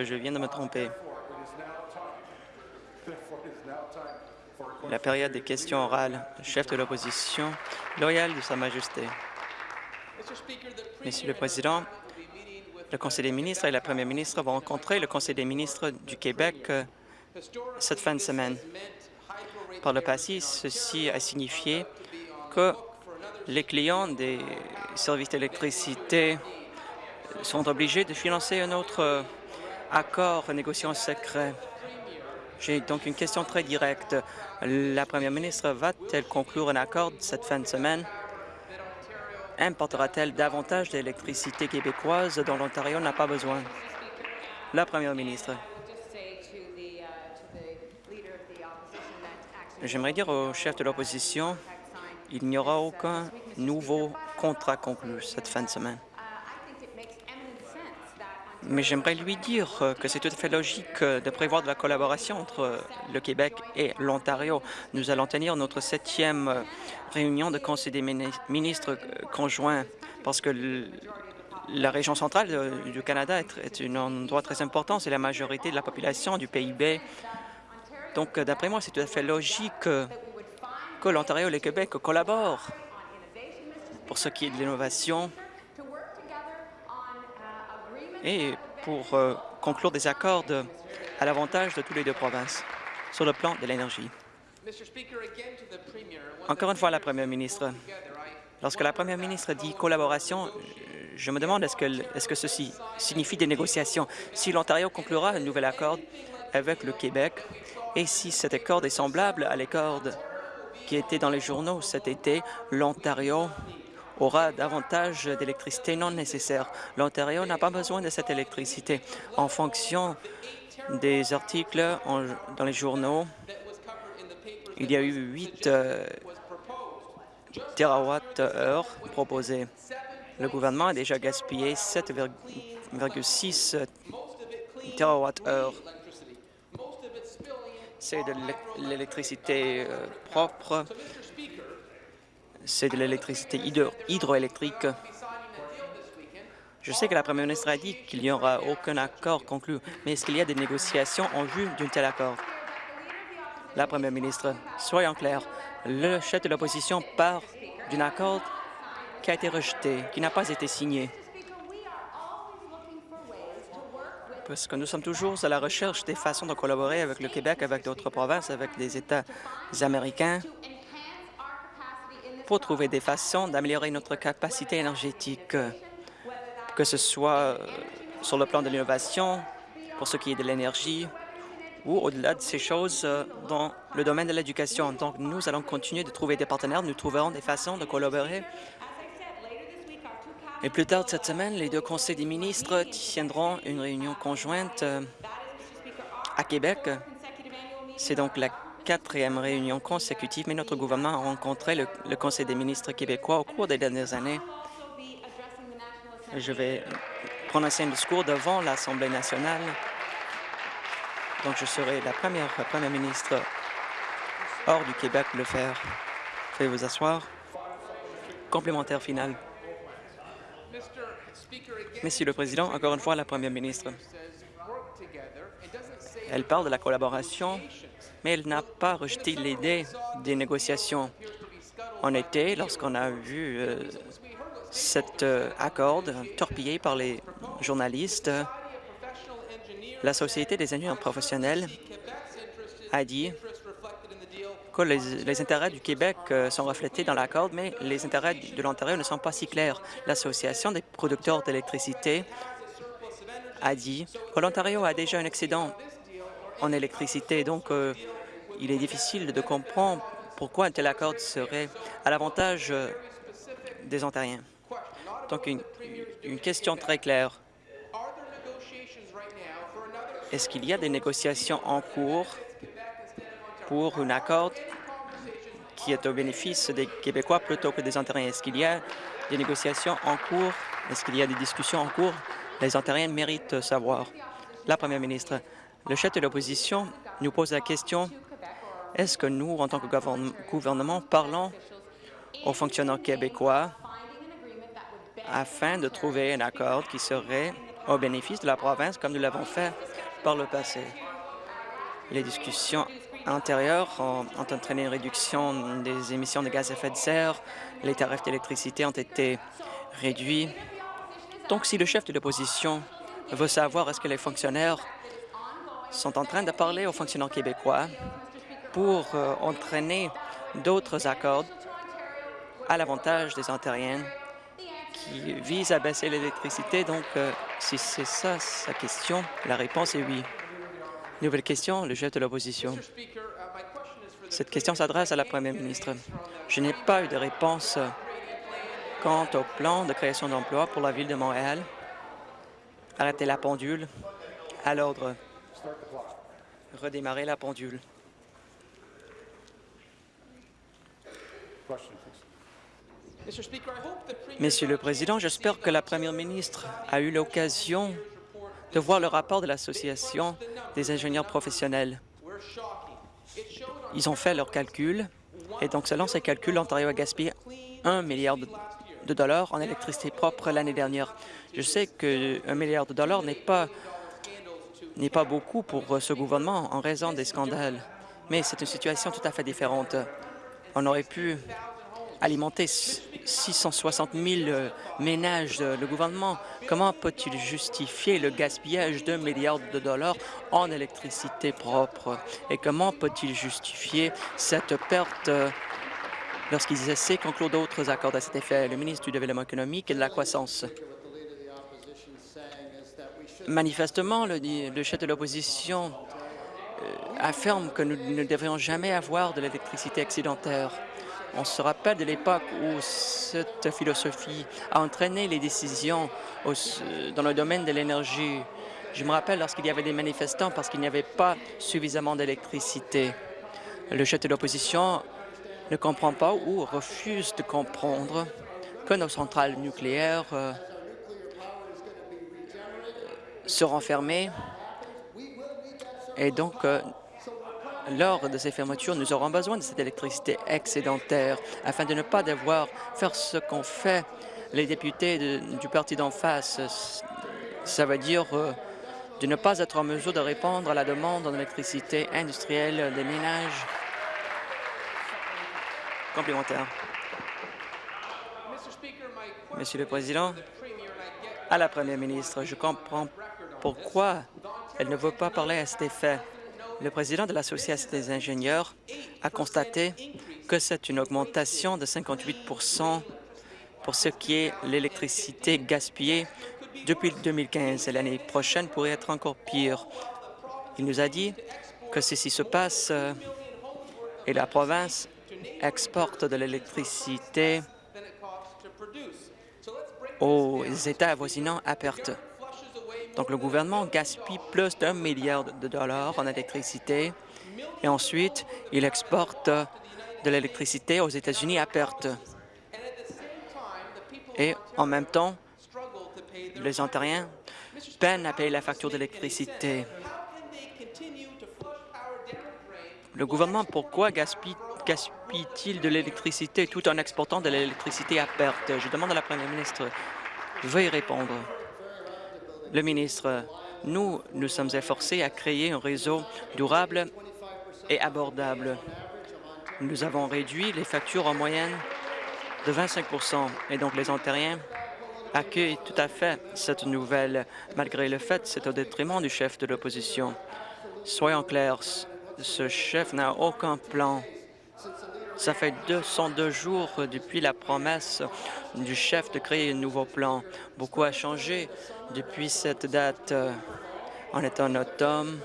Je viens de me tromper. La période des questions orales. Le chef de l'opposition, loyal de Sa Majesté. Monsieur le Président, le Conseil des ministres et la Première ministre vont rencontrer le Conseil des ministres du Québec euh, cette fin de semaine. Par le passé, ceci a signifié que les clients des services d'électricité sont obligés de financer un autre accord négociant secret. J'ai donc une question très directe. La première ministre va-t-elle conclure un accord cette fin de semaine? Importera-t-elle davantage d'électricité québécoise dont l'Ontario n'a pas besoin? La première ministre. J'aimerais dire au chef de l'opposition, il n'y aura aucun nouveau contrat conclu cette fin de semaine. Mais j'aimerais lui dire euh, que c'est tout à fait logique euh, de prévoir de la collaboration entre euh, le Québec et l'Ontario. Nous allons tenir notre septième réunion de Conseil des ministres conjoints parce que la région centrale du Canada est un endroit très important. C'est la majorité de la population du PIB. Donc, d'après moi, c'est tout à fait logique que l'Ontario et le Québec collaborent pour ce qui est de l'innovation et pour euh, conclure des accords à l'avantage de tous les deux provinces sur le plan de l'énergie. Encore une fois, la Première ministre, lorsque la Première ministre dit collaboration, je me demande est-ce que, est -ce que ceci signifie des négociations. Si l'Ontario conclura un nouvel accord avec le Québec et si cet accord est semblable à l'accord qui était dans les journaux cet été, l'Ontario aura davantage d'électricité non nécessaire. L'Ontario n'a pas besoin de cette électricité. En fonction des articles dans les journaux, il y a eu 8 euh, TWh proposés. Le gouvernement a déjà gaspillé 7,6 TWh. C'est de l'électricité euh, propre c'est de l'électricité hydroélectrique. Je sais que la première ministre a dit qu'il n'y aura aucun accord conclu, mais est-ce qu'il y a des négociations en vue d'un tel accord? La première ministre, soyons clairs, le chef de l'opposition part d'un accord qui a été rejeté, qui n'a pas été signé. Parce que nous sommes toujours à la recherche des façons de collaborer avec le Québec, avec d'autres provinces, avec des États américains, pour trouver des façons d'améliorer notre capacité énergétique, que ce soit euh, sur le plan de l'innovation, pour ce qui est de l'énergie, ou au-delà de ces choses euh, dans le domaine de l'éducation. Donc, nous allons continuer de trouver des partenaires. Nous trouverons des façons de collaborer. Et plus tard cette semaine, les deux conseils des ministres tiendront une réunion conjointe euh, à Québec. C'est donc la quatrième réunion consécutive, mais notre gouvernement a rencontré le, Conseil des ministres québécois au cours des dernières années. Je vais prononcer un discours devant l'Assemblée nationale. Donc, je serai la première première ministre hors du Québec le faire. Veuillez vous asseoir. Complémentaire final. Monsieur le Président, encore une fois, la première ministre. Elle parle de la collaboration mais elle n'a pas rejeté l'idée des négociations. En été, lorsqu'on a vu euh, cet euh, accord torpillé par les journalistes, la Société des ingénieurs professionnels a dit que les, intérêts du Québec euh, sont reflétés dans l'accord, mais les intérêts de l'Ontario ne sont pas si clairs. L'Association des producteurs d'électricité a dit que l'Ontario a déjà un excédent en électricité. Donc, euh, il est difficile de comprendre pourquoi un tel accord serait à l'avantage euh, des Ontariens. Donc, une, une question très claire. Est-ce qu'il y a des négociations en cours pour un accord qui est au bénéfice des Québécois plutôt que des Ontariens? Est-ce qu'il y a des négociations en cours? Est-ce qu'il y a des discussions en cours? Les Ontariens méritent savoir. La première ministre, le chef de l'opposition nous pose la question est-ce que nous, en tant que gouvernement, parlons aux fonctionnaires québécois afin de trouver un accord qui serait au bénéfice de la province comme nous l'avons fait par le passé? Les discussions antérieures ont, ont, entraîné une réduction des émissions de gaz à effet de serre. Les tarifs d'électricité ont été réduits. Donc, si le chef de l'opposition veut savoir est-ce que les fonctionnaires sont en train de parler aux fonctionnaires québécois pour euh, entraîner d'autres accords à l'avantage des Ontariens qui visent à baisser l'électricité. Donc, euh, si c'est ça sa question, la réponse est oui. Nouvelle question, le chef de l'opposition. Cette question s'adresse à la première ministre. Je n'ai pas eu de réponse quant au plan de création d'emplois pour la Ville de Montréal. Arrêtez la pendule. À l'ordre. Redémarrer la pendule. Monsieur le Président, j'espère que la Première ministre a eu l'occasion de voir le rapport de l'Association des ingénieurs professionnels. Ils ont fait leurs calculs, et donc selon ces calculs, l'Ontario a gaspillé 1 milliard de dollars en électricité propre l'année dernière. Je sais qu'un milliard de dollars n'est pas, n'est pas beaucoup pour ce gouvernement en raison des scandales, mais c'est une situation tout à fait différente. On aurait pu alimenter 660 000 euh, ménages. Le gouvernement, comment peut-il justifier le gaspillage d'un milliard de dollars en électricité propre? Et comment peut-il justifier cette perte euh, lorsqu'ils essaient de conclure d'autres accords à cet effet? Le ministre du Développement économique et de la croissance. Manifestement, le, chef de l'opposition euh, affirme que nous ne devrions jamais avoir de l'électricité excédentaire. On se rappelle de l'époque où cette philosophie a entraîné les décisions dans le domaine de l'énergie. Je me rappelle lorsqu'il y avait des manifestants parce qu'il n'y avait pas suffisamment d'électricité. Le chef de l'opposition ne comprend pas ou refuse de comprendre que nos centrales nucléaires seront fermées et donc euh, lors de ces fermetures, nous aurons besoin de cette électricité excédentaire afin de ne pas devoir faire ce qu'ont fait les députés du parti d'en face. Ça veut dire euh, de ne pas être en mesure de répondre à la demande en électricité industrielle des ménages. Complémentaire. Monsieur le Président, à la Première ministre, je comprends pourquoi elle ne veut pas parler à cet effet. Le président de l'Association des ingénieurs a constaté que c'est une augmentation de 58% pour ce qui est l'électricité gaspillée depuis 2015 et l'année prochaine pourrait être encore pire. Il nous a dit que ceci se passe euh, et la province exporte de l'électricité aux États avoisinants à perte. Donc, le gouvernement gaspille plus d'un milliard de dollars en électricité et ensuite, il exporte de l'électricité aux États-Unis à perte. Et en même temps, les Ontariens peinent à payer la facture d'électricité. Le gouvernement, pourquoi gaspille-t-il de l'électricité tout en exportant de l'électricité à perte? Je demande à la Première ministre, veuillez répondre. Le ministre, nous nous sommes efforcés à créer un réseau durable et abordable. Nous avons réduit les factures en moyenne de 25% et donc les Ontariens accueillent tout à fait cette nouvelle. Malgré le fait, c'est au détriment du chef de l'opposition. Soyons clairs, ce chef n'a aucun plan ça fait 202 jours depuis la promesse du chef de créer un nouveau plan. Beaucoup a changé depuis cette date. En étant en automne,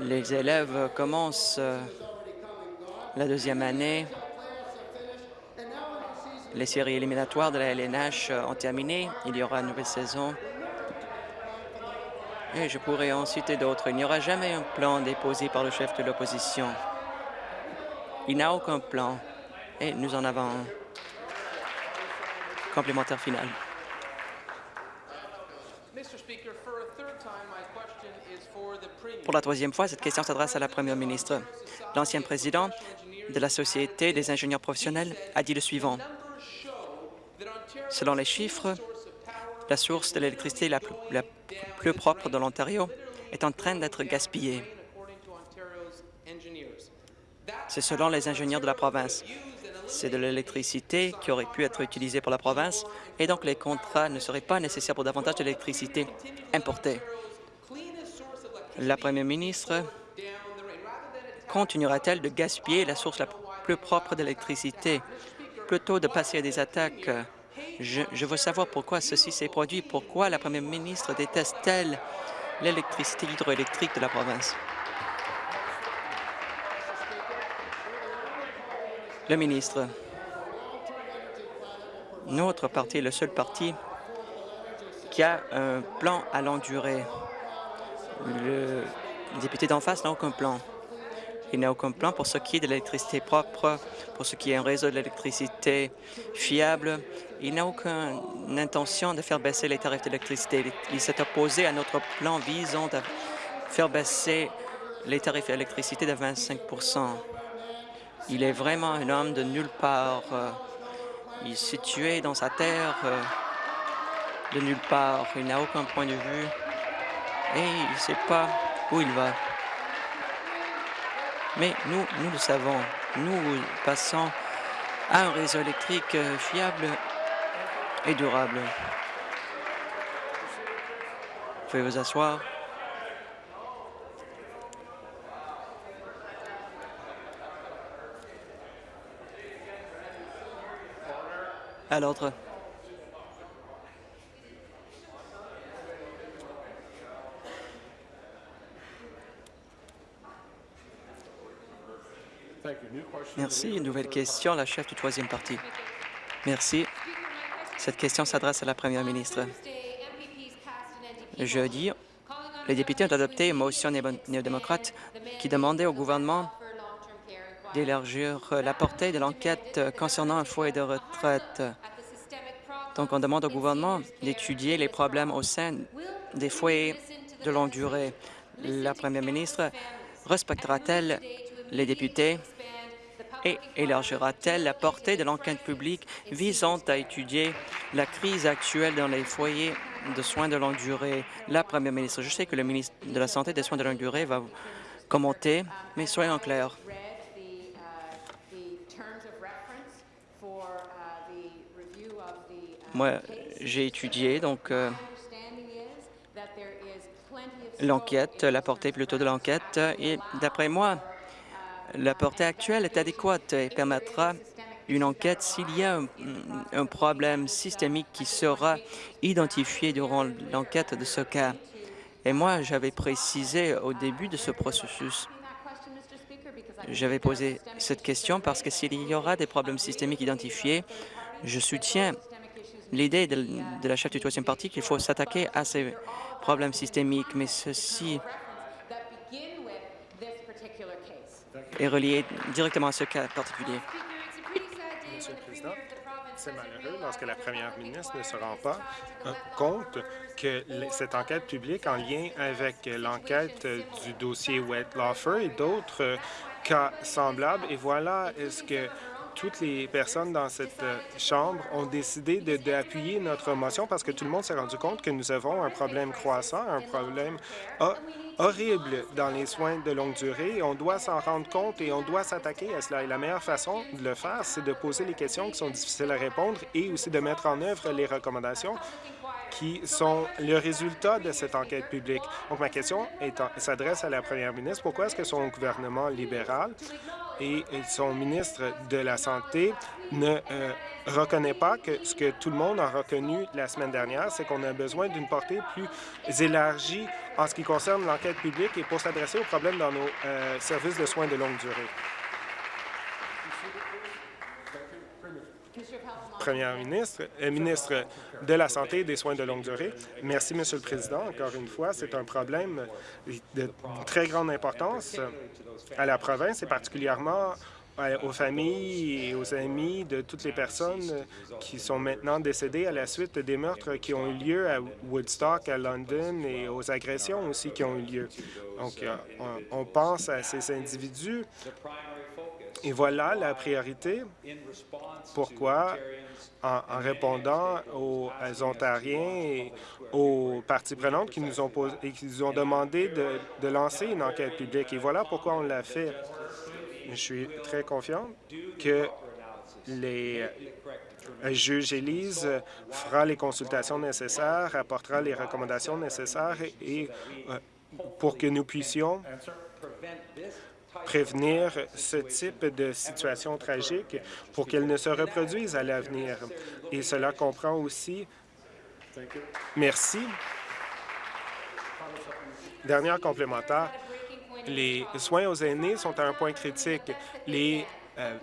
les élèves commencent la deuxième année. Les séries éliminatoires de la LNH ont terminé. Il y aura une nouvelle saison. Et je pourrais en citer d'autres. Il n'y aura jamais un plan déposé par le chef de l'opposition. Il n'a aucun plan et nous en avons un. Complémentaire final. Pour la troisième fois, cette question s'adresse à la Première ministre. L'ancien président de la Société des ingénieurs professionnels a dit le suivant. Selon les chiffres, la source de l'électricité la, la plus propre de l'Ontario est en train d'être gaspillée. C'est selon les ingénieurs de la province. C'est de l'électricité qui aurait pu être utilisée pour la province et donc les contrats ne seraient pas nécessaires pour davantage d'électricité importée. La première ministre continuera-t-elle de gaspiller la source la plus propre d'électricité? Plutôt de passer à des attaques? Je, je veux savoir pourquoi ceci s'est produit. Pourquoi la première ministre déteste-t-elle l'électricité hydroélectrique de la province? Le ministre, notre parti est le seul parti qui a un plan à longue durée. Le député d'en face n'a aucun plan. Il n'a aucun plan pour ce qui est de l'électricité propre, pour ce qui est un réseau d'électricité fiable. Il n'a aucune intention de faire baisser les tarifs d'électricité. Il s'est opposé à notre plan visant à faire baisser les tarifs d'électricité de 25 il est vraiment un homme de nulle part. Euh, il est situé dans sa terre euh, de nulle part. Il n'a aucun point de vue et il ne sait pas où il va. Mais nous, nous le savons. Nous passons à un réseau électrique euh, fiable et durable. Vous pouvez vous asseoir. À l'ordre. Merci. Une nouvelle question, la chef du troisième parti. Merci. Cette question s'adresse à la première ministre. Jeudi, les députés ont adopté une motion néo-démocrate qui demandait au gouvernement d'élargir la portée de l'enquête concernant un foyer de retraite. Donc, on demande au gouvernement d'étudier les problèmes au sein des foyers de longue durée. La première ministre respectera-t-elle les députés et élargira-t-elle la portée de l'enquête publique visant à étudier la crise actuelle dans les foyers de soins de longue durée? La première ministre, je sais que le ministre de la Santé et des soins de longue durée va commenter, mais soyons clairs. Moi, j'ai étudié donc euh, l'enquête, la portée plutôt de l'enquête, et d'après moi, la portée actuelle est adéquate et permettra une enquête s'il y a un, problème systémique qui sera identifié durant l'enquête de ce cas. Et moi, j'avais précisé au début de ce processus, j'avais posé cette question parce que s'il y aura des problèmes systémiques identifiés, je soutiens l'idée de, la chef du troisième parti qu'il faut s'attaquer à ces problèmes systémiques, mais ceci est relié directement à ce cas particulier. Monsieur le Président, c'est malheureux lorsque la première ministre ne se rend pas euh, compte que cette enquête publique en lien avec l'enquête du dossier Wet Lawfer et d'autres euh, cas semblables. Et voilà est-ce que toutes les personnes dans cette euh, Chambre ont décidé d'appuyer notre motion parce que tout le monde s'est rendu compte que nous avons un problème croissant, un problème horrible dans les soins de longue durée. On doit s'en rendre compte et on doit s'attaquer à cela. Et la meilleure façon de le faire, c'est de poser les questions qui sont difficiles à répondre et aussi de mettre en œuvre les recommandations qui sont le résultat de cette enquête publique. Donc, ma question s'adresse à la première ministre. Pourquoi est-ce que son gouvernement libéral et son ministre de la Santé ne euh, reconnaît pas que ce que tout le monde a reconnu la semaine dernière, c'est qu'on a besoin d'une portée plus élargie en ce qui concerne l'enquête publique et pour s'adresser aux problèmes dans nos euh, services de soins de longue durée? Première ministre, euh, ministre de la Santé et des soins de longue durée. Merci, Monsieur le Président. Encore une fois, c'est un problème de très grande importance à la province et particulièrement aux familles et aux amis de toutes les personnes qui sont maintenant décédées à la suite des meurtres qui ont eu lieu à Woodstock, à London et aux agressions aussi qui ont eu lieu. Donc, euh, on pense à ces individus Et voilà la priorité. Pourquoi, en, répondant aux, Ontariens et aux parties prenantes qui nous ont, posé, et qui nous ont demandé de, lancer une enquête publique. Et voilà pourquoi on l'a fait. Je suis très confiant que les euh, juge Élise fera les consultations nécessaires, apportera les recommandations nécessaires et, euh, pour que nous puissions prévenir ce type de situation tragique pour qu'elle ne se reproduise à l'avenir. Et cela comprend aussi... Merci. Dernière complémentaire. Les soins aux aînés sont à un point critique. Les, euh,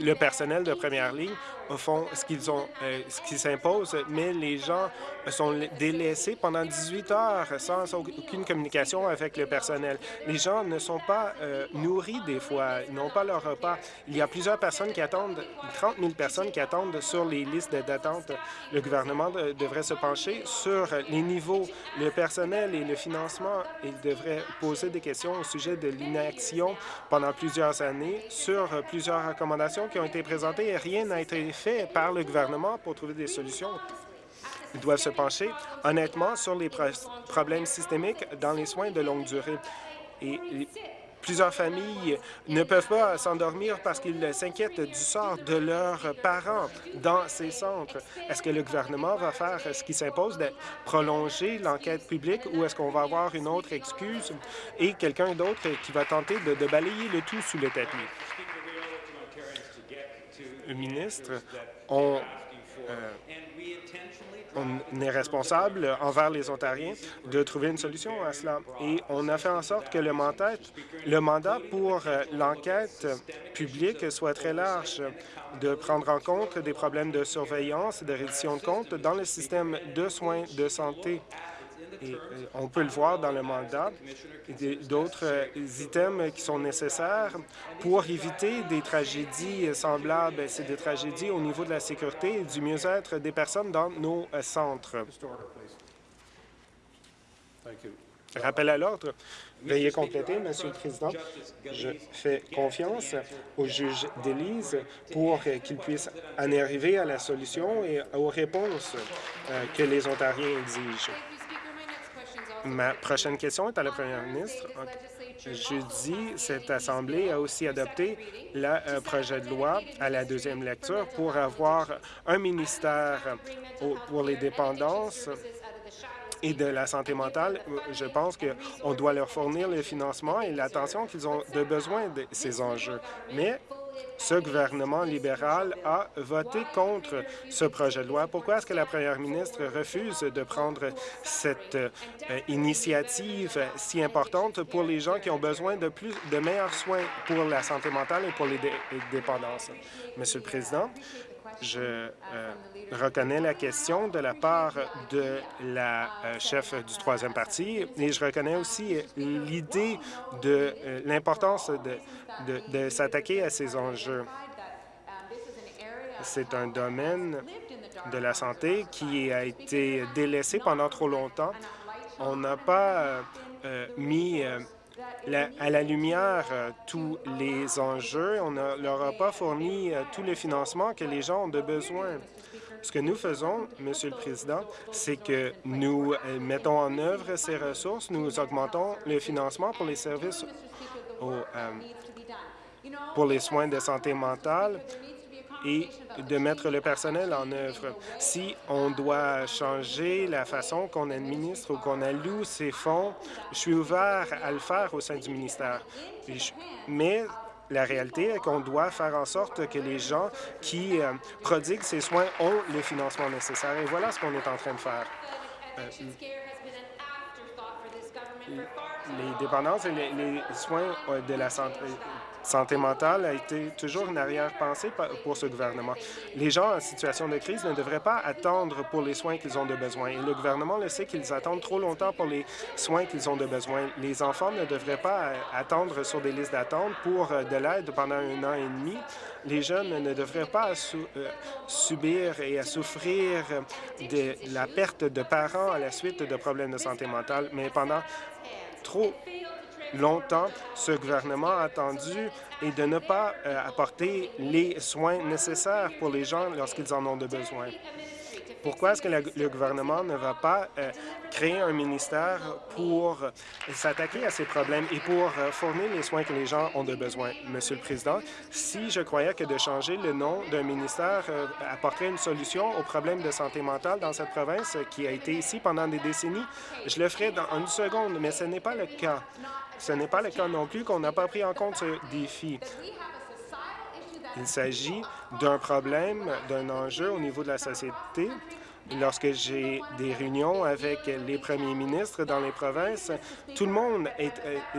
le personnel de première ligne font ce qu'ils ont, euh, ce qui s'impose, mais les gens sont délaissés pendant 18 heures sans aucune communication avec le personnel. Les gens ne sont pas euh, nourris des fois, ils n'ont pas leur repas. Il y a plusieurs personnes qui attendent, 30 000 personnes qui attendent sur les listes d'attente. Le gouvernement devrait se pencher sur les niveaux, le personnel et le financement. Il devrait poser des questions au sujet de l'inaction pendant plusieurs années sur plusieurs recommandations qui ont été présentées et rien n'a été fait par le gouvernement pour trouver des solutions. Ils doivent se pencher honnêtement sur les problèmes systémiques dans les soins de longue durée. Et plusieurs familles ne peuvent pas s'endormir parce qu'ils s'inquiètent du sort de leurs parents dans ces centres. Est-ce que le gouvernement va faire ce qui s'impose de prolonger l'enquête publique ou est-ce qu'on va avoir une autre excuse et quelqu'un d'autre qui va tenter de, de balayer le tout sous le tapis? Ministre, on, euh, on est responsable envers les Ontariens de trouver une solution à cela. Et on a fait en sorte que le mandat, le mandat pour euh, l'enquête publique soit très large, de prendre en compte des problèmes de surveillance et de reddition de comptes dans le système de soins de santé et euh, on peut le voir dans le mandat, d'autres euh, items qui sont nécessaires pour éviter des tragédies semblables. C'est des tragédies au niveau de la sécurité et du mieux-être des personnes dans nos euh, centres. Rappel à l'ordre. Veuillez compléter, Monsieur le Président. Je fais confiance au juge d'Élise pour qu'il puisse en arriver à la solution et aux réponses que les Ontariens exigent. Ma prochaine question est à la première ministre. Jeudi, cette Assemblée a aussi adopté le euh, projet de loi à la deuxième lecture pour avoir un ministère pour les dépendances et de la santé mentale. Je pense qu'on doit leur fournir le financement et l'attention qu'ils ont de besoin de ces enjeux. Mais ce gouvernement libéral a voté contre ce projet de loi. Pourquoi est-ce que la première ministre refuse de prendre cette euh, initiative si importante pour les gens qui ont besoin de plus de meilleurs soins pour la santé mentale et pour les dépendances? Monsieur le Président, je euh, reconnais la question de la part de la euh, chef du troisième parti et je reconnais aussi l'idée de l'importance de de, s'attaquer à ces enjeux. C'est un domaine de la santé qui a été délaissé pendant trop longtemps. On n'a pas euh, mis euh, à la lumière euh, tous les enjeux. On ne leur a pas fourni tous les financements que les gens ont de besoin. Ce que nous faisons, Monsieur le Président, c'est que nous mettons en œuvre ces ressources, nous augmentons le financement pour les services pour les soins de santé mentale et de mettre le personnel en œuvre. Si on doit changer la façon qu'on administre ou qu'on alloue ces fonds, je suis ouvert à le faire au sein du ministère. Mais la réalité est qu'on doit faire en sorte que les gens qui euh, prodiguent ces soins ont le financement nécessaire. Et voilà ce qu'on est en train de faire. Euh, les dépendances et les soins euh, de la santé santé mentale a été toujours une arrière-pensée pour ce gouvernement. Les gens en situation de crise ne devraient pas attendre pour les soins qu'ils ont de besoin. Et le gouvernement le sait qu'ils attendent trop longtemps pour les soins qu'ils ont de besoin. Les enfants ne devraient pas euh, attendre sur des listes d'attente pour euh, de l'aide pendant un an et demi. Les jeunes ne devraient pas euh, subir et à souffrir de la perte de parents à la suite de problèmes de santé mentale. Mais pendant trop longtemps ce gouvernement a attendu et de ne pas apporter les soins nécessaires pour les gens lorsqu'ils en ont de besoin. Pourquoi est-ce que le gouvernement ne va pas euh, créer un ministère pour s'attaquer à ces problèmes et pour euh, fournir les soins que les gens ont de besoin? Monsieur le Président, si je croyais que de changer le nom d'un ministère euh, apporterait une solution aux problèmes de santé mentale dans cette province qui a été ici pendant des décennies, je le ferais dans une seconde, mais ce n'est pas le cas. Ce n'est pas le cas non plus qu'on n'a pas pris en compte ce défi. Il s'agit d'un problème, d'un enjeu au niveau de la société lorsque j'ai des réunions avec les premiers ministres dans les provinces, tout le monde est,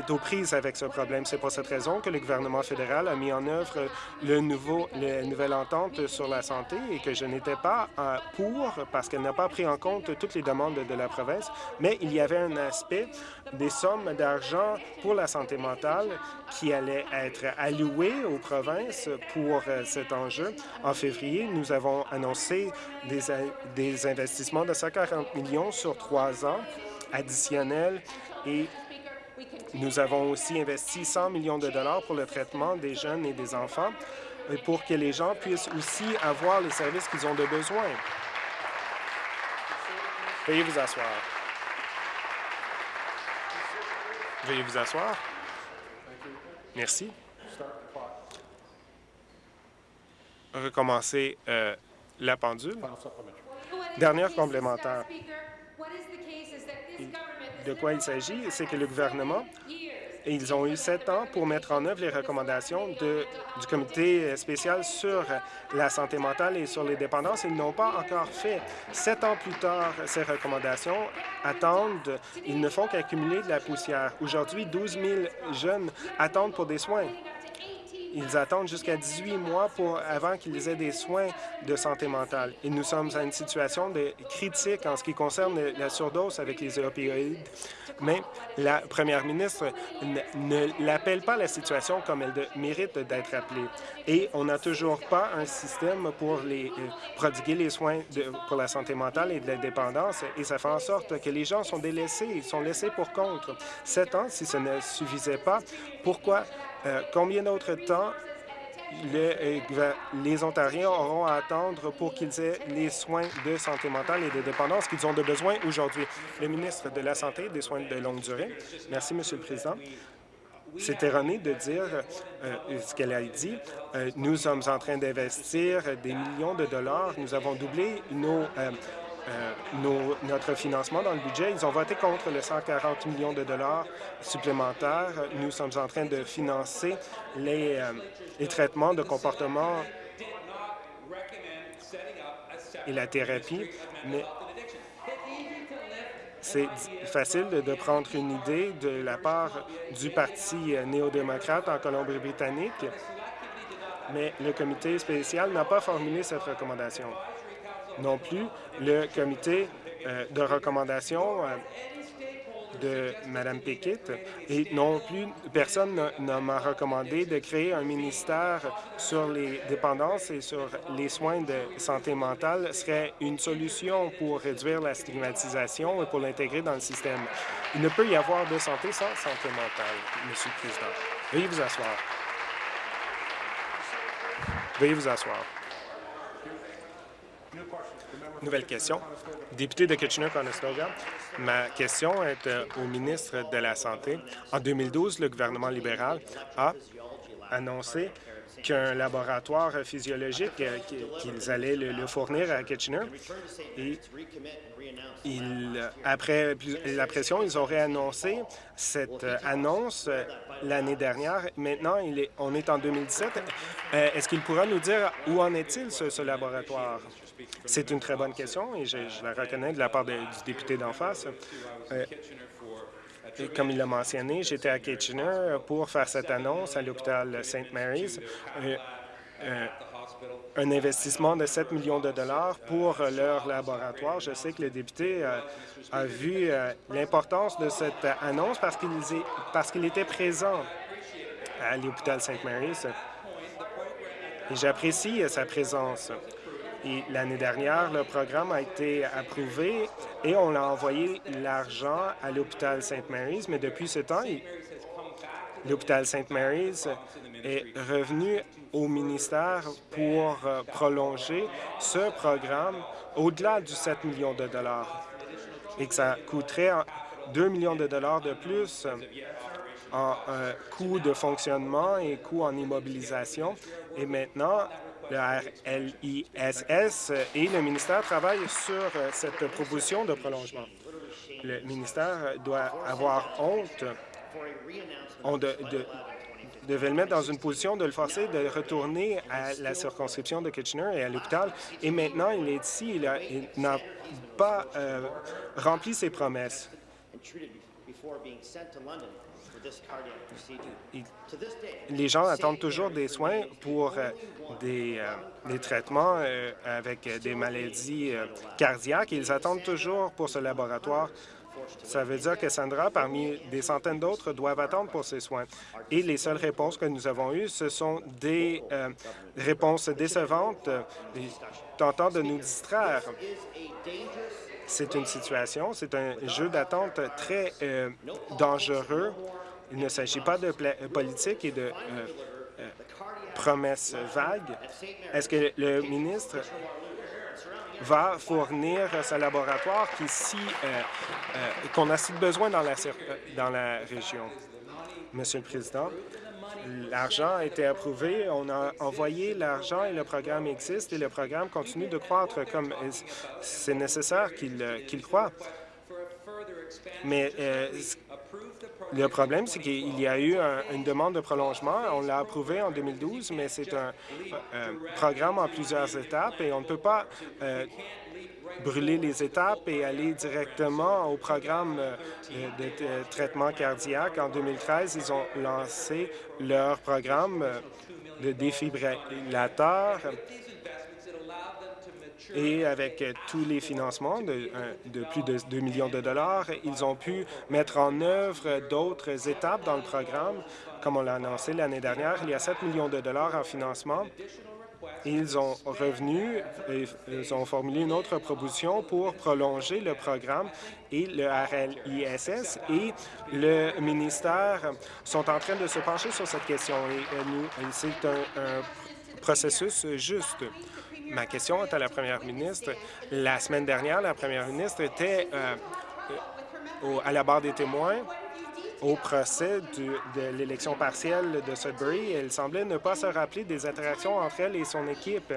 aux prises avec ce problème. C'est pour cette raison que le gouvernement fédéral a mis en œuvre le nouveau, la nouvelle entente sur la santé et que je n'étais pas euh, pour parce qu'elle n'a pas pris en compte toutes les demandes de la province, mais il y avait un aspect des sommes d'argent pour la santé mentale qui allait être allouées aux provinces pour euh, cet enjeu. En février, nous avons annoncé des, des investissements de 140 millions sur trois ans additionnels et nous avons aussi investi 100 millions de dollars pour le traitement des jeunes et des enfants pour que les gens puissent aussi avoir les services qu'ils ont de besoin. Veuillez vous asseoir. Veuillez vous asseoir. Merci. Recommencer euh, la pendule. Dernière complémentaire. De quoi il s'agit? C'est que le gouvernement, ils ont eu sept ans pour mettre en œuvre les recommandations de, du comité spécial sur la santé mentale et sur les dépendances. Ils n'ont pas encore fait. Sept ans plus tard, ces recommandations attendent. Ils ne font qu'accumuler de la poussière. Aujourd'hui, 12 000 jeunes attendent pour des soins. Ils attendent jusqu'à 18 mois pour, avant qu'ils aient des soins de santé mentale. Et nous sommes à une situation de critique en ce qui concerne la surdose avec les opioïdes, mais la première ministre ne, l'appelle pas la situation comme elle mérite d'être appelée. Et on n'a toujours pas un système pour les, euh, prodiguer les soins de, pour la santé mentale et de la dépendance, et ça fait en sorte que les gens sont délaissés, ils sont laissés pour contre. Sept ans, si ce ne suffisait pas, pourquoi euh, combien d'autres temps euh, les Ontariens auront à attendre pour qu'ils aient les soins de santé mentale et de dépendance qu'ils ont de besoin aujourd'hui? Le ministre de la Santé et des soins de longue durée. Merci, Monsieur le Président. C'est erroné de dire euh, ce qu'elle a dit. nous sommes en train d'investir des millions de dollars. Nous avons doublé nos euh, notre financement dans le budget. Ils ont voté contre les 140 millions de dollars supplémentaires. Nous sommes en train de financer les, euh, les traitements de comportement et la thérapie, mais c'est facile de prendre une idée de la part du Parti euh, néo-démocrate en Colombie-Britannique, mais le comité spécial n'a pas formulé cette recommandation non plus le comité euh, de recommandation euh, de Mme Pickett et non plus personne ne m'a recommandé de créer un ministère sur les dépendances et sur les soins de santé mentale serait une solution pour réduire la stigmatisation et pour l'intégrer dans le système. Il ne peut y avoir de santé sans santé mentale, Monsieur le Président. Veuillez vous asseoir. Veuillez vous asseoir. Nouvelle question. Député de Kitchener-Conestoga, ma question est euh, au ministre de la Santé. En 2012, le gouvernement libéral a annoncé qu'un laboratoire physiologique, euh, qu'ils allaient le, fournir à Kitchener. Et après la pression, ils auraient annoncé cette euh, annonce l'année dernière. Maintenant, est, on est en 2017. Est-ce qu'il pourra nous dire où en est-il, ce laboratoire? C'est une très bonne question et je, la reconnais de la part du député d'en face. Euh, comme il l'a mentionné, j'étais à Kitchener pour faire cette annonce à l'hôpital St. Mary's. Euh, euh, un investissement de 7 millions de dollars pour leur laboratoire. Je sais que le député a vu l'importance de cette annonce parce qu'il était présent à l'hôpital St. Mary's. Et j'apprécie sa présence. L'année dernière, le programme a été approuvé et on a envoyé l'argent à l'hôpital Sainte-Mary's, mais depuis ce temps, l'hôpital St. Mary's est revenu au ministère pour euh, prolonger ce programme au-delà du 7 millions de dollars et que ça coûterait 2 millions de dollars de plus en euh, coûts de fonctionnement et coûts en immobilisation. Et maintenant, le RLISS et le ministère travaillent sur euh, cette proposition de prolongement. Le ministère doit avoir honte on de, devait le mettre dans une position de le forcer de retourner à la circonscription de Kitchener et à l'hôpital. Et maintenant, il est ici, il n'a pas euh, rempli ses promesses. Les gens attendent toujours des soins pour euh, euh, des, traitements avec des maladies cardiaques. Ils attendent toujours pour ce laboratoire ça veut dire que Sandra, parmi des centaines d'autres, doivent attendre pour ces soins. Et les seules réponses que nous avons eues, ce sont des euh, réponses décevantes, euh, tentant de nous distraire. C'est une situation, c'est un jeu d'attente très euh, dangereux. Il ne s'agit pas de politique et de promesses vagues. Est-ce que le ministre va fournir ce laboratoire euh, euh, qu'on a si besoin dans la, euh, dans la région. Monsieur le Président, l'argent a été approuvé, on a envoyé l'argent et le programme existe et le programme continue de croître comme c'est nécessaire qu'il qu'il croît. Mais le problème, c'est qu'il y a eu une demande de prolongement. On l'a approuvé en 2012, mais c'est un, programme en plusieurs étapes et on ne peut pas euh, brûler les étapes et aller directement au programme euh, de, traitement cardiaque. En 2013, ils ont lancé leur programme euh, de défibrillateur et avec euh, tous les financements de, plus de 2 millions de dollars, ils ont pu mettre en œuvre d'autres étapes dans le programme. Comme on l'a annoncé l'année dernière, il y a 7 millions de dollars en financement. Ils ont revenu, et ils ont formulé une autre proposition pour prolonger le programme et le RLISS et le ministère sont en train de se pencher sur cette question et euh, c'est un processus juste. Ma question est à la première ministre. La semaine dernière, la première ministre était euh, euh, à la barre des témoins au procès de l'élection partielle de Sudbury. Elle semblait ne pas se rappeler des interactions entre elle et son équipe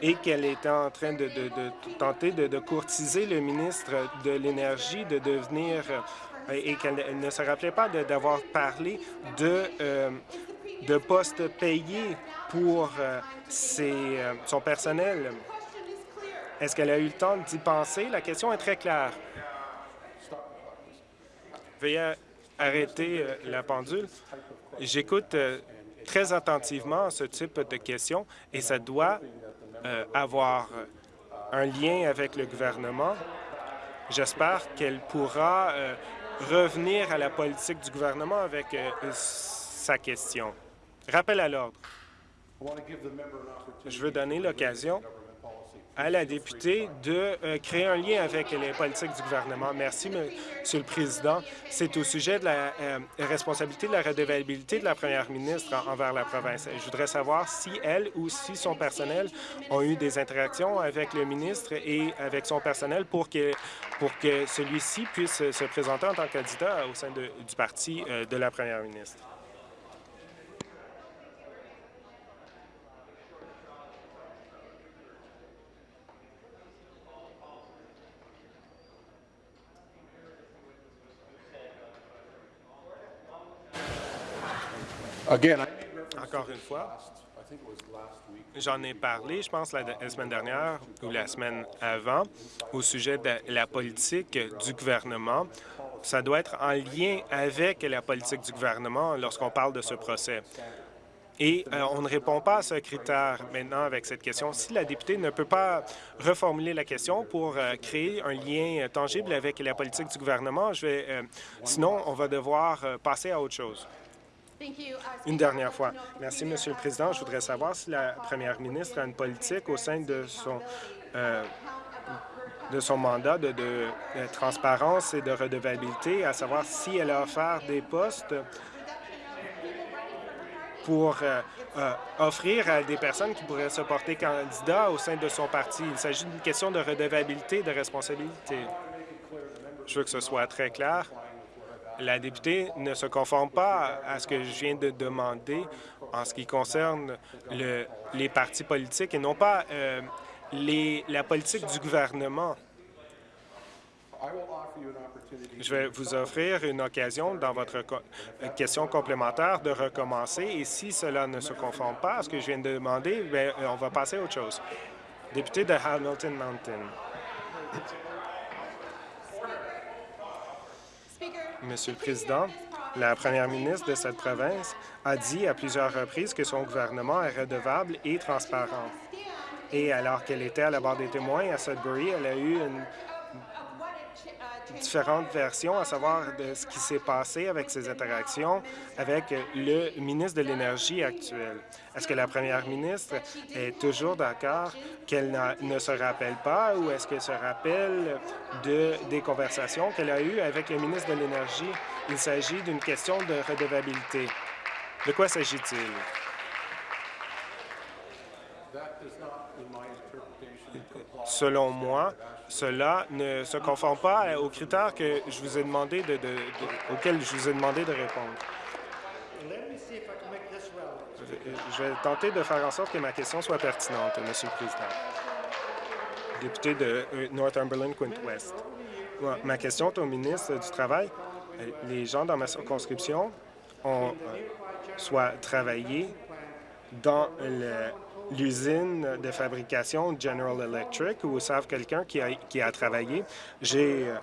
et qu'elle était en train de, tenter de, courtiser le ministre de l'Énergie de devenir euh, et qu'elle ne se rappelait pas d'avoir parlé de, de postes payés pour euh, euh, son personnel. Est-ce qu'elle a eu le temps d'y penser? La question est très claire. Veuillez arrêter euh, la pendule. J'écoute très attentivement ce type de questions et ça doit avoir un lien avec le gouvernement. J'espère qu'elle pourra revenir à la politique du gouvernement avec sa question. Rappel à l'ordre. Je veux donner l'occasion à la députée de euh, créer un lien avec les politiques du gouvernement. Merci, Monsieur le Président. C'est au sujet de la euh, responsabilité de la redevabilité de la première ministre envers la province. Je voudrais savoir si elle ou si son personnel ont eu des interactions avec le ministre et avec son personnel pour que, pour que celui-ci puisse se présenter en tant que candidat au sein du parti euh, de la première ministre. Encore une fois, j'en ai parlé, je pense, la, semaine dernière ou la semaine avant, au sujet de la politique du gouvernement. Ça doit être en lien avec la politique du gouvernement lorsqu'on parle de ce procès. Et euh, on ne répond pas à ce critère maintenant avec cette question. Si la députée ne peut pas reformuler la question pour euh, créer un lien tangible avec la politique du gouvernement, je vais, euh, sinon on va devoir passer à autre chose. Une dernière fois. Merci, Monsieur le Président. Je voudrais savoir si la première ministre a une politique au sein de son, euh, de son mandat de, de transparence et de redevabilité, à savoir si elle a offert des postes pour euh, euh, offrir à des personnes qui pourraient se porter candidats au sein de son parti. Il s'agit d'une question de redevabilité et de responsabilité. Je veux que ce soit très clair. La députée ne se conforme pas à ce que je viens de demander en ce qui concerne le, les partis politiques et non pas euh, la politique du gouvernement. Je vais vous offrir une occasion dans votre question complémentaire de recommencer et si cela ne se conforme pas à ce que je viens de demander, euh, on va passer à autre chose. Député de Hamilton Mountain. Monsieur le Président, la première ministre de cette province a dit à plusieurs reprises que son gouvernement est redevable et transparent. Et alors qu'elle était à la barre des témoins à Sudbury, elle a eu une différentes versions, à savoir de ce qui s'est passé avec ses interactions avec le ministre de l'Énergie actuel. Est-ce que la première ministre est toujours d'accord qu'elle ne se rappelle pas ou est-ce qu'elle se rappelle de, des conversations qu'elle a eues avec le ministre de l'Énergie? Il s'agit d'une question de redevabilité. De quoi s'agit-il? Selon moi, cela ne se conforme pas aux critères auxquels je vous ai demandé de répondre. Je vais tenter de faire en sorte que ma question soit pertinente, Monsieur le Président. Député de euh, Northumberland, Quint West. Ma question est au ministre du Travail. Euh, les gens dans ma circonscription ont euh, soit travaillé dans le l'usine de fabrication General Electric ou savent quelqu'un qui a, qui a travaillé. J'ai euh,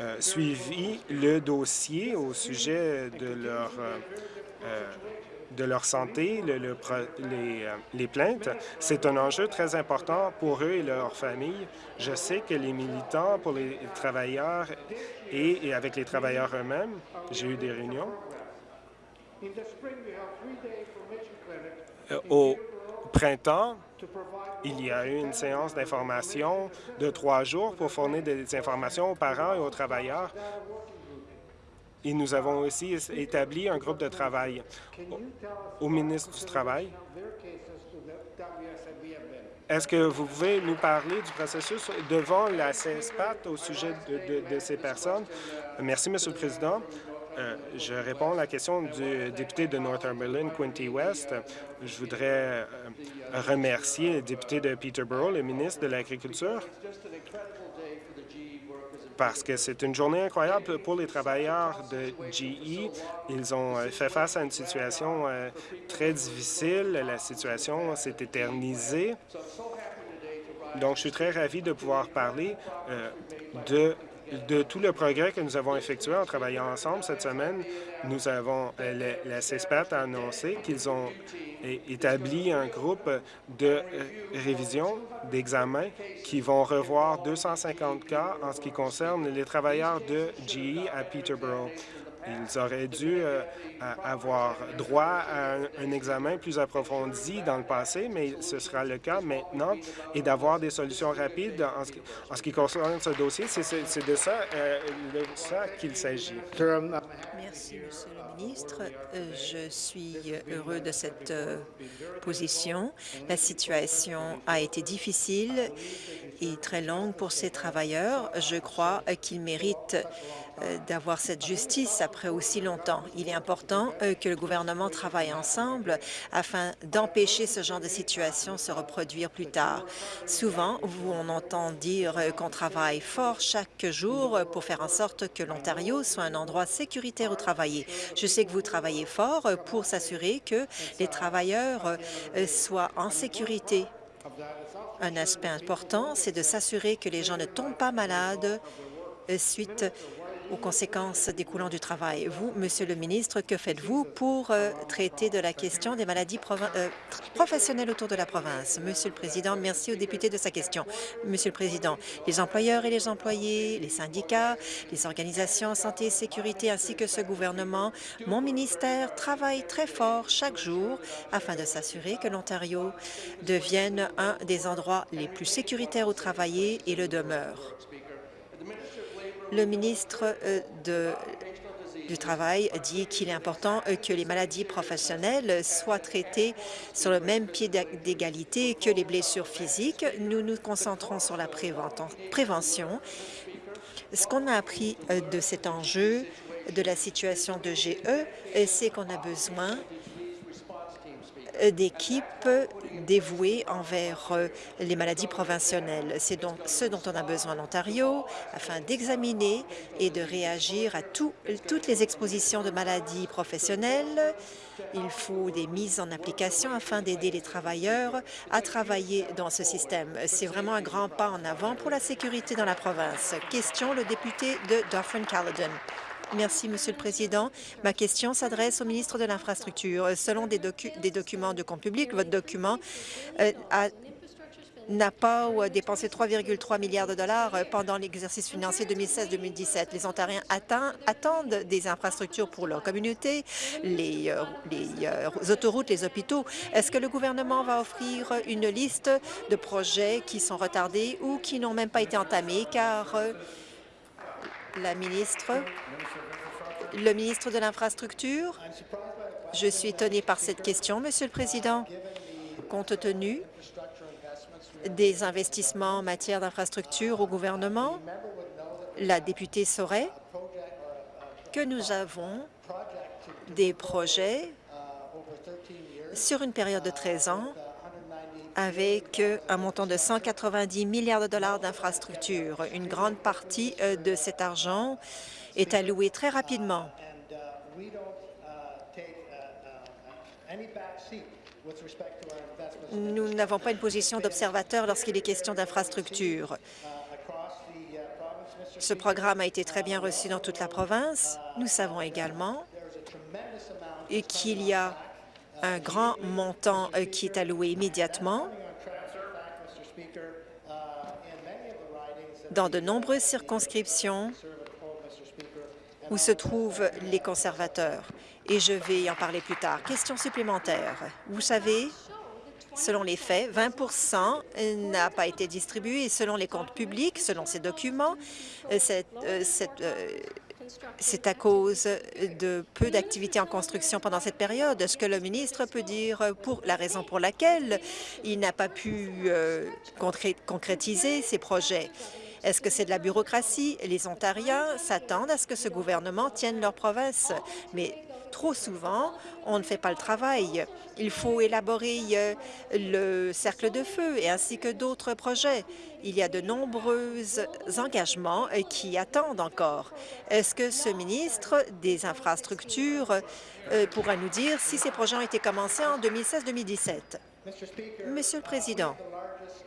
euh, suivi le dossier au sujet de leur, euh, de leur santé, le, les, les, plaintes. C'est un enjeu très important pour eux et leur famille. Je sais que les militants pour les travailleurs et, et avec les travailleurs eux-mêmes, j'ai eu des réunions. Au, printemps, il y a eu une séance d'information de trois jours pour fournir des informations aux parents et aux travailleurs. Et nous avons aussi établi un groupe de travail au ministre du Travail. Est-ce que vous pouvez nous parler du processus devant la CESPAT au sujet de, de, ces personnes? Merci, Monsieur le Président. Euh, je réponds à la question du député de Northumberland, Quinty West. Je voudrais euh, remercier le député de Peterborough, le ministre de l'Agriculture, parce que c'est une journée incroyable pour les travailleurs de GE. Ils ont euh, fait face à une situation très difficile. La situation s'est éternisée. Donc, je suis très ravi de pouvoir parler de de tout le progrès que nous avons effectué en travaillant ensemble cette semaine, nous avons, euh, la, CESPAT a annoncé qu'ils ont établi un groupe de euh, révision d'examen qui vont revoir 250 cas en ce qui concerne les travailleurs de GE à Peterborough. Ils auraient dû euh, avoir droit à un, examen plus approfondi dans le passé, mais ce sera le cas maintenant, et d'avoir des solutions rapides en ce, qui, concerne ce dossier. C'est de ça, euh, qu'il s'agit. Merci, Monsieur le ministre. Euh, je suis heureux de cette position. La situation a été difficile et très longue pour ces travailleurs. Je crois qu'ils méritent euh, d'avoir cette justice après aussi longtemps. Il est important euh, que le gouvernement travaille ensemble afin d'empêcher ce genre de situation se reproduire plus tard. Souvent, on entend dire euh, qu'on travaille fort chaque jour pour faire en sorte que l'Ontario soit un endroit sécuritaire où travailler. Je sais que vous travaillez fort pour s'assurer que les travailleurs soient en sécurité. Un aspect important, c'est de s'assurer que les gens ne tombent pas malades suite aux conséquences découlant du travail. Vous, Monsieur le ministre, que faites-vous pour euh, traiter de la question des maladies euh, professionnelles autour de la province? Monsieur le Président, merci aux députés de sa question. Monsieur le Président, les employeurs et les employés, les syndicats, les organisations santé et sécurité ainsi que ce gouvernement, mon ministère travaille très fort chaque jour afin de s'assurer que l'Ontario devienne un des endroits les plus sécuritaires où travailler et le demeure. Le ministre euh, du Travail dit qu'il est important euh, que les maladies professionnelles soient traitées sur le même pied d'égalité que les blessures physiques. Nous nous concentrons sur la prévention. Ce qu'on a appris euh, de cet enjeu de la situation de GE, c'est qu'on a besoin d'équipes dévouées envers euh, les maladies provincionnelles. C'est donc ce dont on a besoin en Ontario afin d'examiner et de réagir à toutes les expositions de maladies professionnelles. Il faut des mises en application afin d'aider les travailleurs à travailler dans ce système. C'est vraiment un grand pas en avant pour la sécurité dans la province. Question, le député de Dauphin-Caledon. Merci, Monsieur le Président. Ma question s'adresse au ministre de l'Infrastructure. Selon des, documents de compte public, votre document euh, n'a pas dépensé 3,3 milliards de dollars euh, pendant l'exercice financier 2016-2017. Les Ontariens attendent des infrastructures pour leur communauté, les, euh, les autoroutes, les hôpitaux. Est-ce que le gouvernement va offrir une liste de projets qui sont retardés ou qui n'ont même pas été entamés? Car la ministre le ministre de l'Infrastructure. Je suis étonné par cette question, Monsieur le Président. Compte tenu des investissements en matière d'infrastructure au gouvernement, la députée saurait que nous avons des projets sur une période de 13 ans avec un montant de 190 milliards de dollars d'infrastructures. Une grande partie euh, de cet argent est alloué très rapidement. Nous n'avons pas une position d'observateur lorsqu'il est question d'infrastructure. Ce programme a été très bien reçu dans toute la province. Nous savons également qu'il y a un grand montant euh, qui est alloué immédiatement dans de nombreuses circonscriptions où se trouvent les conservateurs. Et je vais en parler plus tard. Question supplémentaire. Vous savez, selon les faits, 20% n'a pas été distribué selon les comptes publics, selon ces documents, euh, euh, euh, c'est à cause de peu d'activités en construction pendant cette période. Est-ce que le ministre peut dire pour la raison pour laquelle il n'a pas pu concrétiser ces projets? Est-ce que c'est de la bureaucratie? Les Ontariens s'attendent à ce que ce gouvernement tienne leur province, trop souvent, on ne fait pas le travail. Il faut élaborer euh, le cercle de feu et ainsi que d'autres projets. Il y a de nombreux engagements euh, qui attendent encore. Est-ce que ce ministre des Infrastructures euh, pourra nous dire si ces projets ont été commencés en 2016-2017? Monsieur le Président,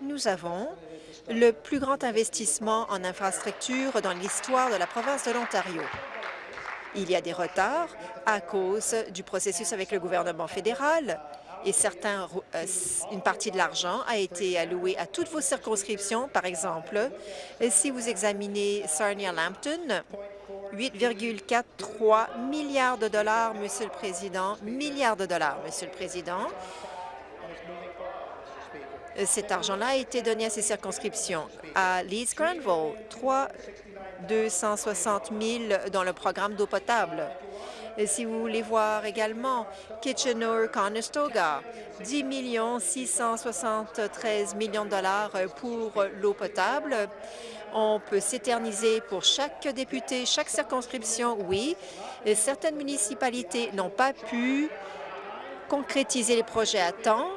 nous avons le plus grand investissement en infrastructure dans l'histoire de la province de l'Ontario. Il y a des retards à cause du processus avec le gouvernement fédéral et certains, euh, une partie de l'argent a été allouée à toutes vos circonscriptions. Par exemple, si vous examinez Sarnia-Lambton, 8,43 milliards de dollars, Monsieur le Président, milliards de dollars, Monsieur le Président, cet argent-là a été donné à ces circonscriptions. À Leeds Granville, 3 260 000 dans le programme d'eau potable. Si vous voulez voir également Kitchener-Conestoga, 10 673 millions de dollars pour l'eau potable. On peut s'éterniser pour chaque député, chaque circonscription, oui. Certaines municipalités n'ont pas pu concrétiser les projets à temps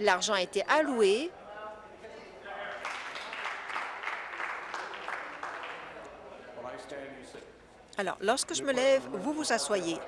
L'argent a été alloué. Alors, lorsque je me lève, vous vous asseyez.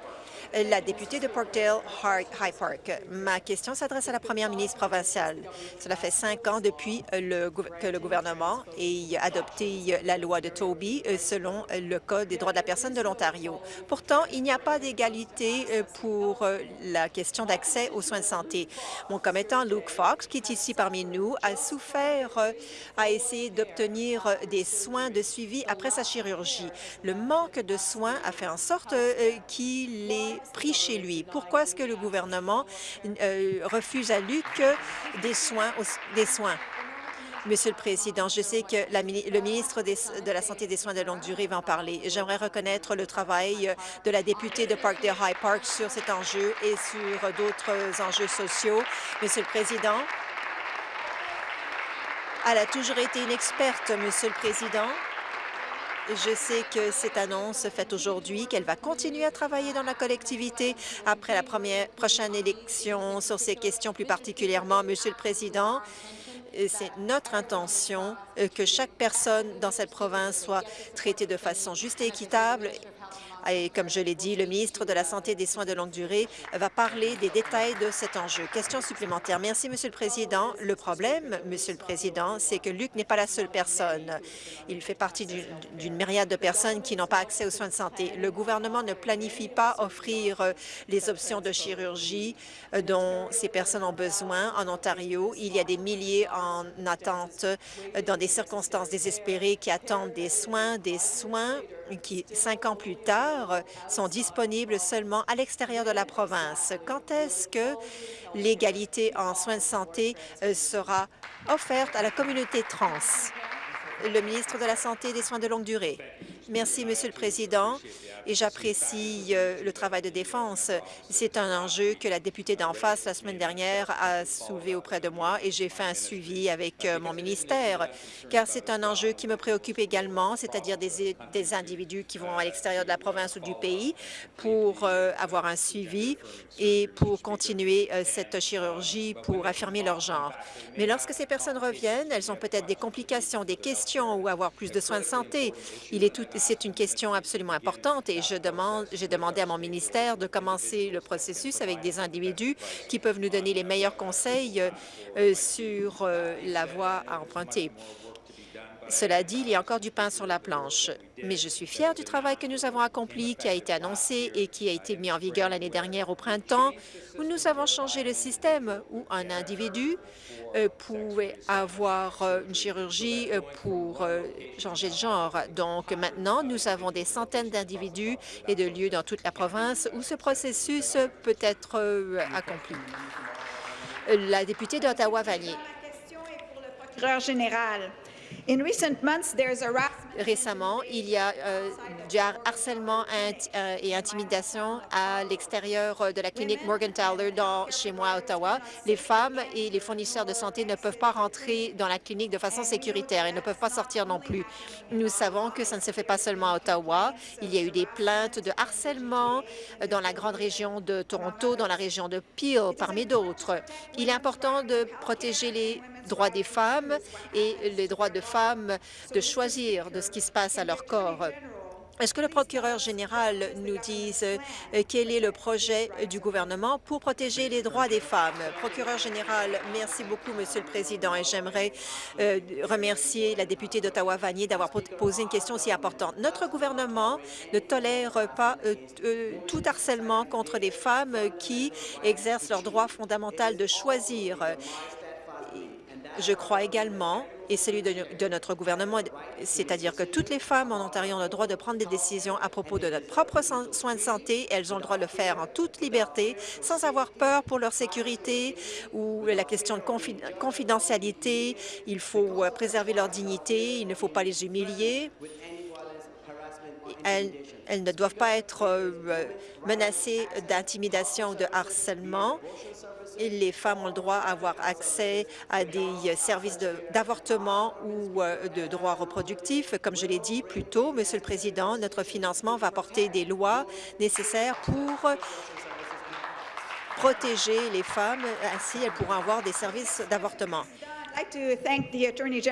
La députée de Parkdale High Park. Ma question s'adresse à la première ministre provinciale. Cela fait cinq ans depuis que le gouvernement ait adopté la loi de Toby euh, selon le Code des droits de la personne de l'Ontario. Pourtant, il n'y a pas d'égalité euh, pour euh, la question d'accès aux soins de santé. Mon commettant Luke Fox, qui est ici parmi nous, a souffert, a essayé d'obtenir des soins de suivi après sa chirurgie. Le manque de soins a fait en sorte qu'il ait pris chez lui. Pourquoi est-ce que le gouvernement refuse à Luc des soins? Des soins? Monsieur le Président, je sais que le ministre de la Santé et des soins de longue durée va en parler. J'aimerais reconnaître le travail de la députée de Parkdale High Park sur cet enjeu et sur d'autres enjeux sociaux. Monsieur le Président, elle a toujours été une experte, Monsieur le Président. Je sais que cette annonce faite aujourd'hui, qu'elle va continuer à travailler dans la collectivité après la prochaine élection sur ces questions plus particulièrement. Monsieur le Président, c'est notre intention euh, que chaque personne dans cette province soit traitée de façon juste et équitable et comme je l'ai dit, le ministre de la Santé et des soins de longue durée va parler des détails de cet enjeu. Question supplémentaire. Merci, Monsieur le Président. Le problème, Monsieur le Président, c'est que Luc n'est pas la seule personne. Il fait partie d'une myriade de personnes qui n'ont pas accès aux soins de santé. Le gouvernement ne planifie pas offrir euh, les options de chirurgie euh, dont ces personnes ont besoin en Ontario. Il y a des milliers en attente euh, dans des circonstances désespérées qui attendent des soins, des soins qui, cinq ans plus tard, sont disponibles seulement à l'extérieur de la province. Quand est-ce que l'égalité en soins de santé euh, sera offerte à la communauté trans? Le ministre de la Santé et des soins de longue durée. Merci, Monsieur le Président et j'apprécie euh, le travail de défense. C'est un enjeu que la députée d'en face la semaine dernière a soulevé auprès de moi et j'ai fait un suivi avec euh, mon ministère, car c'est un enjeu qui me préoccupe également, c'est-à-dire des, individus qui vont à l'extérieur de la province ou du pays pour euh, avoir un suivi et pour continuer cette chirurgie pour affirmer leur genre. Mais lorsque ces personnes reviennent, elles ont peut-être des complications, des questions ou avoir plus de soins de santé. C'est une question absolument importante et j'ai demandé à mon ministère de commencer le processus avec des individus qui peuvent nous donner les meilleurs conseils euh, sur euh, la voie à emprunter. Cela dit, il y a encore du pain sur la planche, mais je suis fière du travail que nous avons accompli, qui a été annoncé et qui a été mis en vigueur l'année dernière au printemps, où nous avons changé le système où un individu euh, pouvait avoir euh, une chirurgie euh, pour changer de genre. Donc maintenant, nous avons des centaines d'individus et de lieux dans toute la province où ce processus peut être accompli. La députée d'Ottawa-Vanier. général. Récemment, il y a euh, du harcèlement euh, et intimidation à l'extérieur de la clinique Morgenthaler dans, chez moi à Ottawa. Les femmes et les fournisseurs de santé ne peuvent pas rentrer dans la clinique de façon sécuritaire et ne peuvent pas sortir non plus. Nous savons que ça ne se fait pas seulement à Ottawa. Il y a eu des plaintes de harcèlement dans la grande région de Toronto, dans la région de Peel, parmi d'autres. Il est important de protéger les droits des femmes et les droits de femmes de choisir de ce qui se passe à leur corps. Est-ce que le procureur général nous dise euh, quel est le projet du gouvernement pour protéger les droits des femmes? Procureur général, merci beaucoup, Monsieur le Président, et j'aimerais euh, remercier la députée d'Ottawa-Vanier d'avoir posé une question aussi importante. Notre gouvernement ne tolère pas euh, tout harcèlement contre les femmes qui exercent leur droit fondamental de choisir je crois également, et celui de, notre gouvernement, c'est-à-dire que toutes les femmes en Ontario ont le droit de prendre des décisions à propos de notre propre soins de santé. Elles ont le droit de le faire en toute liberté, sans avoir peur pour leur sécurité ou la question de confidentialité. Il faut euh, préserver leur dignité, il ne faut pas les humilier. Elles, ne doivent pas être euh, menacées d'intimidation ou de harcèlement les femmes ont le droit à avoir accès à des services d'avortement ou euh, de droits reproductifs. Comme je l'ai dit plus tôt, Monsieur le Président, notre financement va porter des lois nécessaires pour protéger les femmes. Ainsi, elles pourront avoir des services d'avortement.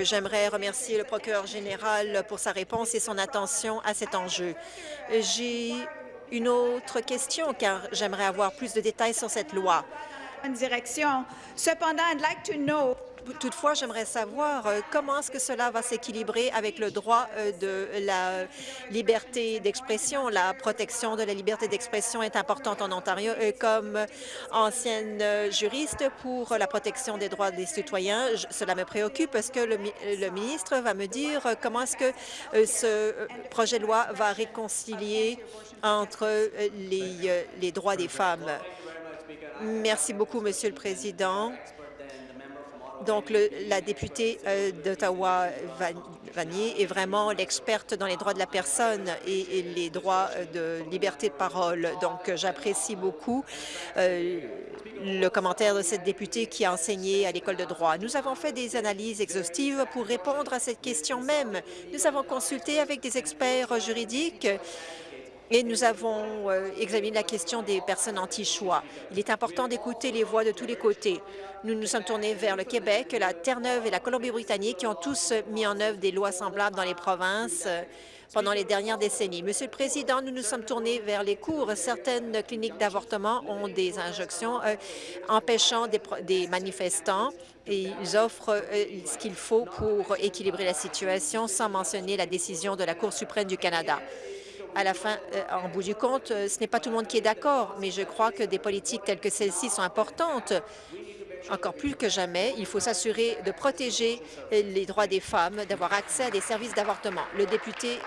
J'aimerais remercier le procureur général pour sa réponse et son attention à cet enjeu. J'ai une autre question, car j'aimerais avoir plus de détails sur cette loi. Cependant, I'd like to know Toutefois, j'aimerais savoir euh, comment est-ce que cela va s'équilibrer avec le droit euh, de la liberté d'expression. La protection de la liberté d'expression est importante en Ontario. Euh, comme ancienne juriste pour la protection des droits des citoyens, cela me préoccupe parce que le, ministre va me dire comment est-ce que ce projet de loi va réconcilier entre les droits des femmes? Merci beaucoup, Monsieur le Président. Donc, la députée euh, d'Ottawa, Vanier, est vraiment l'experte dans les droits de la personne et, les droits euh, de liberté de parole. Donc, j'apprécie beaucoup euh, le commentaire de cette députée qui a enseigné à l'École de droit. Nous avons fait des analyses exhaustives pour répondre à cette question même. Nous avons consulté avec des experts juridiques et nous avons examiné la question des personnes anti-choix. Il est important d'écouter les voix de tous les côtés. Nous nous sommes tournés vers le Québec, la Terre-Neuve et la Colombie-Britannique qui ont tous mis en œuvre des lois semblables dans les provinces euh, pendant les dernières décennies. Monsieur le Président, nous nous sommes tournés vers les cours. Certaines cliniques d'avortement ont des injonctions euh, empêchant des, manifestants et ils offrent euh, ce qu'il faut pour équilibrer la situation sans mentionner la décision de la Cour suprême du Canada. À la fin, en bout du compte, ce n'est pas tout le monde qui est d'accord, mais je crois que des politiques telles que celle-ci sont importantes encore plus que jamais, il faut s'assurer de protéger les droits des femmes, d'avoir accès à des services d'avortement. Le député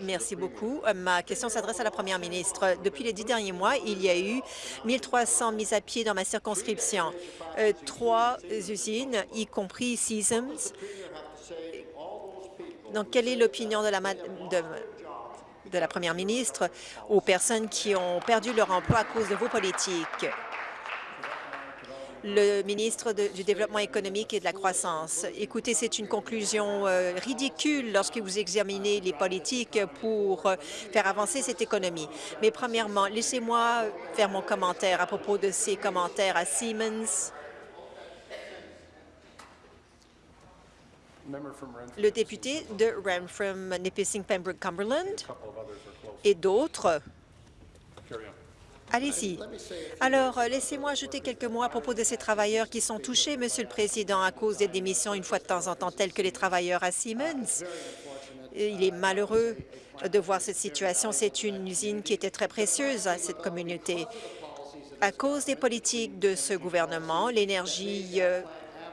Merci beaucoup. Euh, ma question s'adresse à la première ministre. Depuis les dix derniers mois, il y a eu 1300 mises à pied dans ma circonscription. Euh, trois usines, y compris Seasons. Donc, quelle est l'opinion de la, première ministre aux personnes qui ont perdu leur emploi à cause de vos politiques? le ministre du Développement économique et de la croissance. Écoutez, c'est une conclusion euh, ridicule lorsque vous examinez les politiques pour euh, faire avancer cette économie. Mais premièrement, laissez-moi faire mon commentaire à propos de ces commentaires à Siemens. Le député de Renfrew, Nipissing, Pembroke, Cumberland et d'autres? Allez-y. Alors, euh, laissez-moi ajouter quelques mots à propos de ces travailleurs qui sont touchés, Monsieur le Président, à cause des démissions une fois de temps en temps, tels que les travailleurs à Siemens. Il est malheureux de voir cette situation. C'est une usine qui était très précieuse à cette communauté. À cause des politiques de ce gouvernement, l'énergie euh,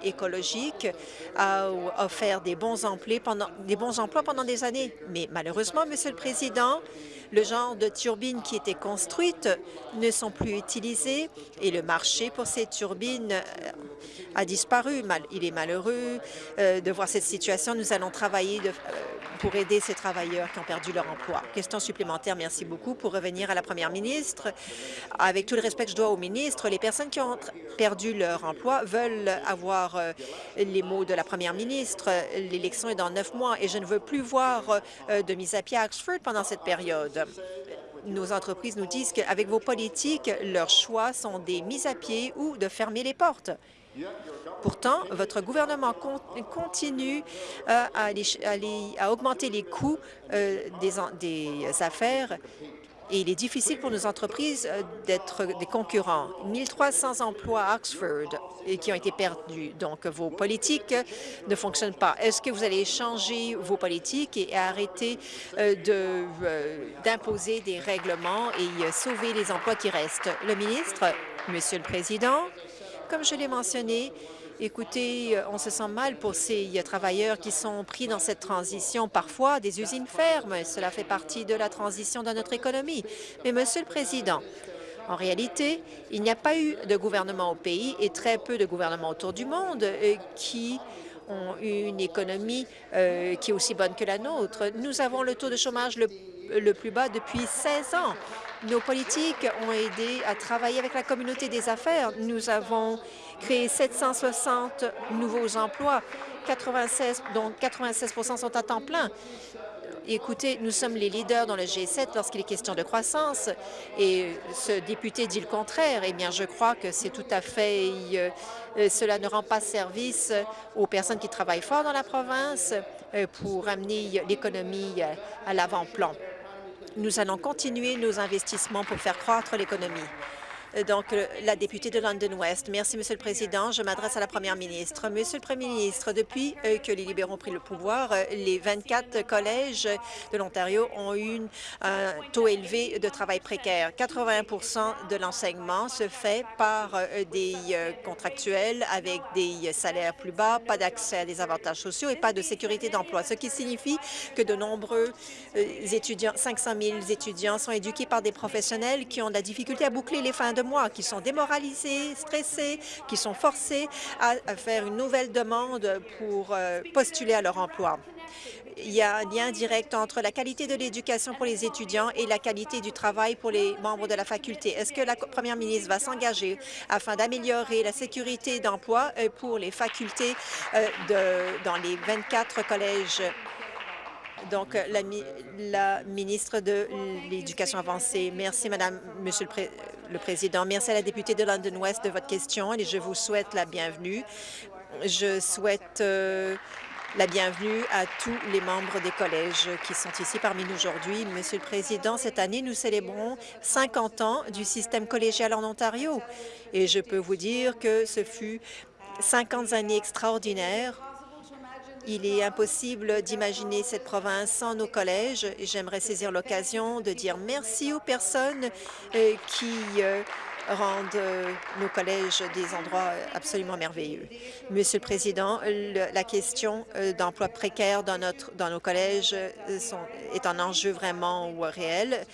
écologique a offert des bons, emplois pendant, des bons emplois pendant des années. Mais malheureusement, Monsieur le Président, le genre de turbines qui étaient construites ne sont plus utilisées et le marché pour ces turbines euh, a disparu. Il est malheureux euh, de voir cette situation. Nous allons travailler euh, pour aider ces travailleurs qui ont perdu leur emploi. Question supplémentaire, merci beaucoup. Pour revenir à la première ministre, avec tout le respect que je dois au ministre, les personnes qui ont perdu leur emploi veulent avoir les mots de la première ministre. L'élection est dans neuf mois et je ne veux plus voir de mise à pied à Oxford pendant cette période nos entreprises nous disent qu'avec vos politiques, leurs choix sont des mises à pied ou de fermer les portes. Pourtant, votre gouvernement continue euh, à, augmenter les coûts euh, des affaires et il est difficile pour nos entreprises euh, d'être des concurrents. 1300 emplois à Oxford qui ont été perdus. Donc, vos politiques ne fonctionnent pas. Est-ce que vous allez changer vos politiques et arrêter euh, euh, d'imposer des règlements et sauver les emplois qui restent? Le ministre, Monsieur le Président, comme je l'ai mentionné, Écoutez, euh, on se sent mal pour ces travailleurs qui sont pris dans cette transition. Parfois, des usines ferment. Cela fait partie de la transition dans notre économie. Mais, Monsieur le Président, en réalité, il n'y a pas eu de gouvernement au pays et très peu de gouvernements autour du monde euh, qui ont une économie euh, qui est aussi bonne que la nôtre. Nous avons le taux de chômage le, le plus bas depuis 16 ans. Nos politiques ont aidé à travailler avec la communauté des affaires. Nous avons créé 760 nouveaux emplois, 96, dont 96 sont à temps plein. Écoutez, nous sommes les leaders dans le G7 lorsqu'il est question de croissance et ce député dit le contraire. Eh bien, je crois que c'est tout à fait... Euh, cela ne rend pas service aux personnes qui travaillent fort dans la province euh, pour amener l'économie à l'avant-plan. Nous allons continuer nos investissements pour faire croître l'économie. Donc, la députée de London West. Merci, Monsieur le Président. Je m'adresse à la Première ministre. Monsieur le Premier ministre, depuis euh, que les libéraux ont pris le pouvoir, euh, les 24 collèges de l'Ontario ont eu un taux élevé de travail précaire. 80% de l'enseignement se fait par euh, des contractuels avec des salaires plus bas, pas d'accès à des avantages sociaux et pas de sécurité d'emploi, ce qui signifie que de nombreux étudiants, 500 000 étudiants, sont éduqués par des professionnels qui ont de la difficulté à boucler les fins de qui sont démoralisés, stressés, qui sont forcés à, faire une nouvelle demande pour euh, postuler à leur emploi. Il y a un lien direct entre la qualité de l'éducation pour les étudiants et la qualité du travail pour les membres de la faculté. Est-ce que la première ministre va s'engager afin d'améliorer la sécurité d'emploi euh, pour les facultés euh, dans les 24 collèges donc, la, la ministre de l'Éducation avancée. Merci, Madame, Monsieur le, le Président. Merci à la députée de London West de votre question et je vous souhaite la bienvenue. Je souhaite euh, la bienvenue à tous les membres des collèges qui sont ici parmi nous aujourd'hui. Monsieur le Président, cette année, nous célébrons 50 ans du système collégial en Ontario et je peux vous dire que ce fut 50 années extraordinaires il est impossible d'imaginer cette province sans nos collèges j'aimerais saisir l'occasion de dire merci aux personnes euh, qui euh, rendent euh, nos collèges des endroits absolument merveilleux. Monsieur le Président, la question d'emploi précaire dans, notre, dans nos collèges est un enjeu vraiment réel.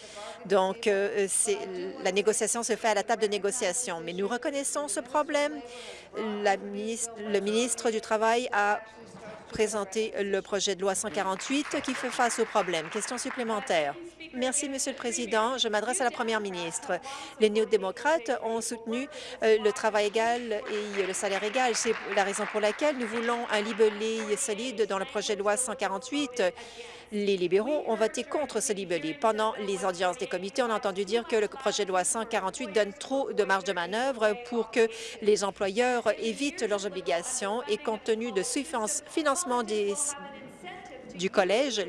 Donc, la négociation se fait à la table de négociation. Mais nous reconnaissons ce problème. le ministre du Travail a présenter le projet de loi 148 qui fait face aux problèmes. Question supplémentaire. Merci, Monsieur le Président. Je m'adresse à la Première ministre. Les néo-démocrates ont soutenu euh, le travail égal et le salaire égal. C'est la raison pour laquelle nous voulons un libellé solide dans le projet de loi 148 les libéraux ont voté contre ce libellé. Pendant les audiences des comités, on a entendu dire que le projet de loi 148 donne trop de marge de manœuvre pour que les employeurs évitent leurs obligations et compte tenu de financement des du collège,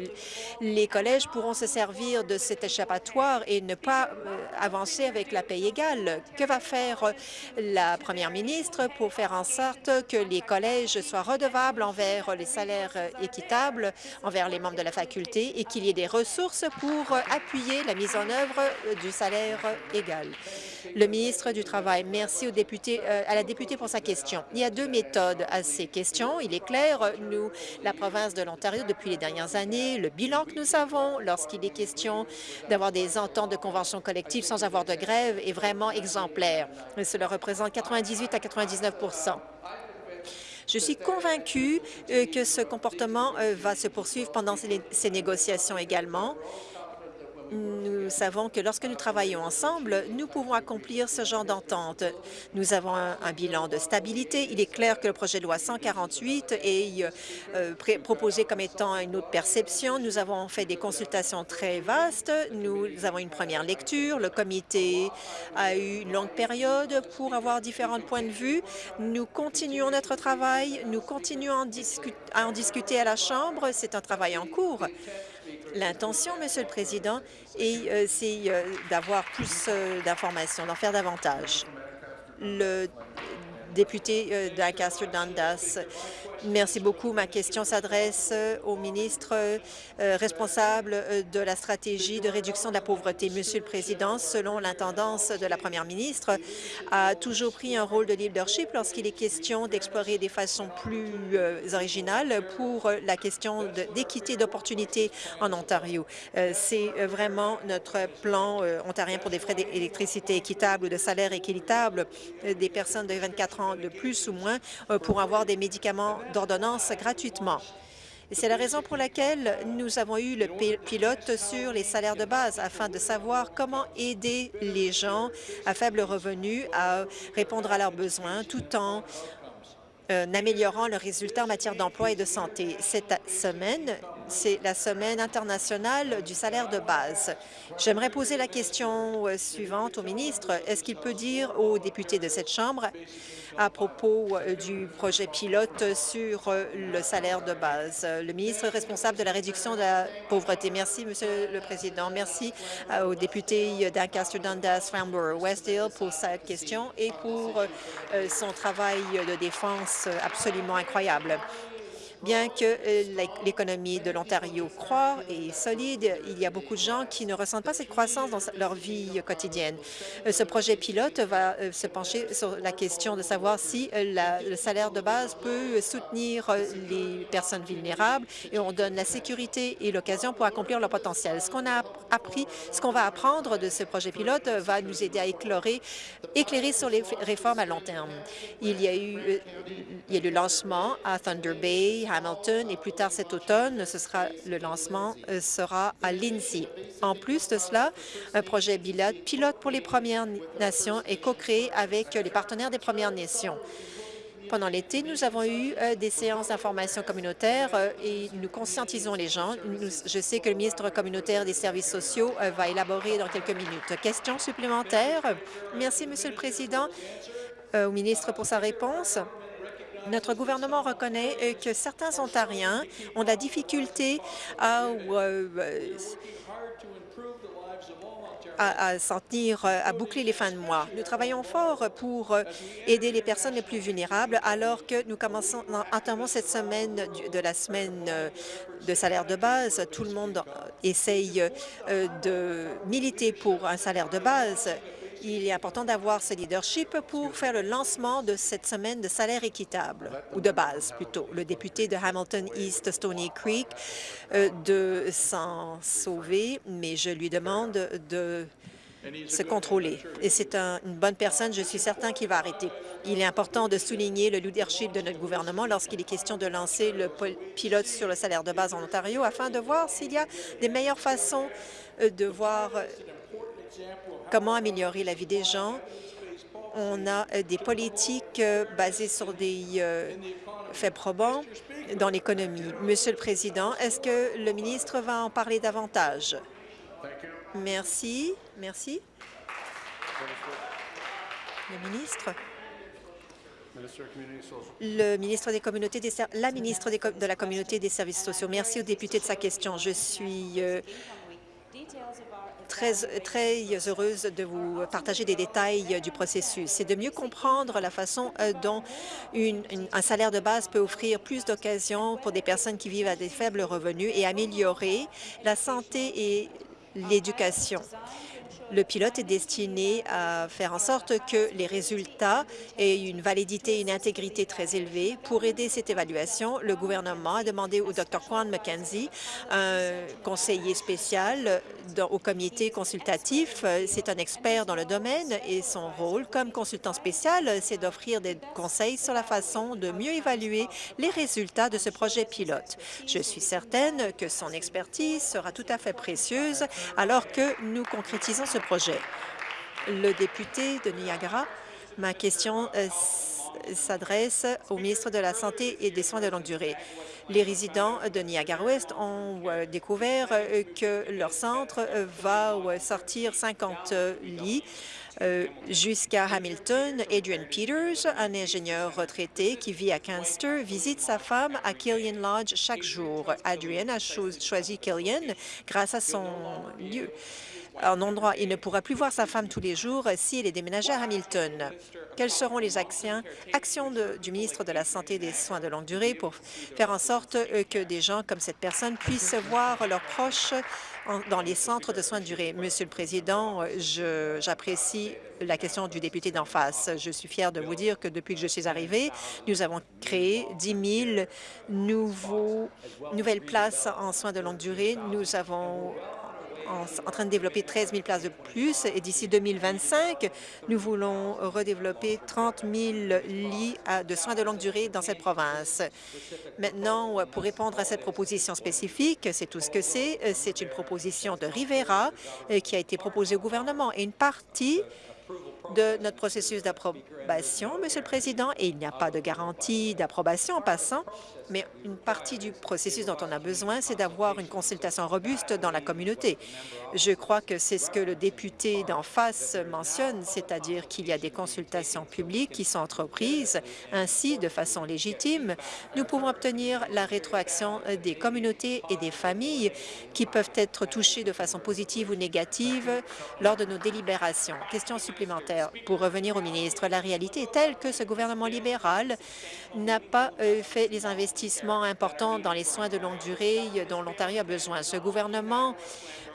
les collèges pourront se servir de cet échappatoire et ne pas euh, avancer avec la paye égale. Que va faire la première ministre pour faire en sorte que les collèges soient redevables envers les salaires équitables envers les membres de la faculté et qu'il y ait des ressources pour appuyer la mise en œuvre du salaire égal? Le ministre du Travail, merci député, à la députée pour sa question. Il y a deux méthodes à ces questions. Il est clair, nous, la province de l'Ontario, depuis les dernières années, le bilan que nous avons lorsqu'il est question d'avoir des ententes de conventions collectives sans avoir de grève est vraiment exemplaire. Cela représente 98 à 99% je suis convaincue euh, que ce comportement euh, va se poursuivre pendant ces négociations également nous savons que lorsque nous travaillons ensemble, nous pouvons accomplir ce genre d'entente. Nous avons un, bilan de stabilité. Il est clair que le projet de loi 148 est euh, proposé comme étant une autre perception. Nous avons fait des consultations très vastes. Nous avons une première lecture. Le comité a eu une longue période pour avoir différents points de vue. Nous continuons notre travail. Nous continuons à en discuter à la Chambre. C'est un travail en cours. L'intention, Monsieur le Président, euh, c'est euh, d'avoir plus euh, d'informations, d'en faire davantage. Le député d'Ancaster-Dundas Merci beaucoup. Ma question s'adresse euh, au ministre euh, responsable euh, de la stratégie de réduction de la pauvreté. Monsieur le Président, selon l'intendance de la première ministre, a toujours pris un rôle de leadership lorsqu'il est question d'explorer des façons plus originales pour la question d'équité d'opportunités en Ontario. C'est vraiment notre plan ontarien pour des frais d'électricité équitables ou de salaire équitable des personnes de 24 ans de plus ou moins pour avoir des médicaments d'ordonnance gratuitement. C'est la raison pour laquelle nous avons eu le pilote sur les salaires de base afin de savoir comment aider les gens à faible revenu à répondre à leurs besoins tout en euh, améliorant leurs résultats en matière d'emploi et de santé. Cette semaine, c'est la semaine internationale du salaire de base. J'aimerais poser la question euh, suivante au ministre. Est-ce qu'il peut dire aux députés de cette Chambre à propos euh, du projet pilote sur euh, le salaire de base. Le ministre responsable de la réduction de la pauvreté. Merci, Monsieur le Président. Merci au député d'Ancaster, Dundas, Farnborough, Westdale pour cette question et pour son travail de défense absolument incroyable. Bien que euh, l'économie de l'Ontario croît et est solide, il y a beaucoup de gens qui ne ressentent pas cette croissance dans leur vie quotidienne. Euh, ce projet pilote va euh, se pencher sur la question de savoir si le salaire de base peut soutenir les personnes vulnérables et on donne la sécurité et l'occasion pour accomplir leur potentiel. Ce qu'on a appris, ce qu'on va apprendre de ce projet pilote va nous aider à éclairer, éclairer sur les réformes à long terme. Il y a eu il y a le lancement à Thunder Bay, Hamilton et plus tard cet automne, ce sera le lancement euh, sera à Lindsay. En plus de cela, un projet pilote pour les Premières Nations est co-créé avec les partenaires des Premières Nations. Pendant l'été, nous avons eu euh, des séances d'information communautaire euh, et nous conscientisons les gens. je sais que le ministre communautaire des services sociaux va élaborer dans quelques minutes. Question supplémentaire? Merci, Monsieur le Président. au ministre pour sa réponse. Notre gouvernement reconnaît euh, que certains Ontariens ont de la difficulté à, euh, à, s'en tenir, euh, à boucler les fins de mois. Nous travaillons fort pour aider les personnes les plus vulnérables alors que nous commençons, entamons cette semaine de la semaine de salaire de base. Tout le monde essaye de militer pour un salaire de base il est important d'avoir ce leadership pour faire le lancement de cette semaine de salaire équitable, ou de base plutôt. Le député de Hamilton East Stony Creek euh, de s'en sauver, mais je lui demande de se contrôler. Et c'est une bonne personne, je suis certain qu'il va arrêter. Il est important de souligner le leadership de notre gouvernement lorsqu'il est question de lancer le pilote sur le salaire de base en Ontario afin de voir s'il y a des meilleures façons euh, de voir comment améliorer la vie des gens. On a euh, des politiques euh, basées sur des euh, faits probants dans l'économie. Monsieur le Président, est-ce que le ministre va en parler davantage? Merci. Merci. Le ministre? La ministre de la communauté des services sociaux. Merci au député de sa question. Je suis très, très heureuse de vous partager des détails du processus. C'est de mieux comprendre la façon euh, dont un salaire de base peut offrir plus d'occasions pour des personnes qui vivent à des faibles revenus et améliorer la santé et l'éducation. Le pilote est destiné à faire en sorte que les résultats aient une validité et une intégrité très élevée. Pour aider cette évaluation, le gouvernement a demandé au Dr. Quan McKenzie, un conseiller spécial au comité consultatif. C'est un expert dans le domaine et son rôle comme consultant spécial, c'est d'offrir des conseils sur la façon de mieux évaluer les résultats de ce projet pilote. Je suis certaine que son expertise sera tout à fait précieuse alors que nous concrétisons ce projet. Le député de Niagara, ma question euh, s'adresse au ministre de la Santé et des Soins de longue durée. Les résidents de Niagara-Ouest ont euh, découvert euh, que leur centre va sortir 50 lits jusqu'à Hamilton. Adrian Peters, un ingénieur retraité qui vit à Canster, visite sa femme à Killian Lodge chaque jour. Adrian a choisi Killian grâce à son lieu un endroit. Il ne pourra plus voir sa femme tous les jours s'il est déménagé à Hamilton. Quelles seront les actions, du ministre de la Santé et des Soins de longue durée pour faire en sorte euh, que des gens comme cette personne puissent voir leurs proches dans les centres de soins de durée? Monsieur le Président, j'apprécie la question du député d'en face. Je suis fière de vous dire que depuis que je suis arrivée, nous avons créé 10 000 nouveaux, nouvelles places en soins de longue durée. Nous avons en, train de développer 13 000 places de plus et d'ici 2025, nous voulons redévelopper 30 000 lits de soins de longue durée dans cette province. Maintenant, pour répondre à cette proposition spécifique, c'est tout ce que c'est. C'est une proposition de Rivera euh, qui a été proposée au gouvernement et une partie de notre processus d'approbation, Monsieur le Président, et il n'y a pas de garantie d'approbation en passant, mais une partie du processus dont on a besoin, c'est d'avoir une consultation robuste dans la communauté. Je crois que c'est ce que le député d'en face mentionne, c'est-à-dire qu'il y a des consultations publiques qui sont entreprises. Ainsi, de façon légitime, nous pouvons obtenir la rétroaction des communautés et des familles qui peuvent être touchées de façon positive ou négative lors de nos délibérations. Question supplémentaire. Pour revenir au ministre, la réalité telle que ce gouvernement libéral n'a pas euh, fait les investissements importants dans les soins de longue durée dont l'Ontario a besoin. Ce gouvernement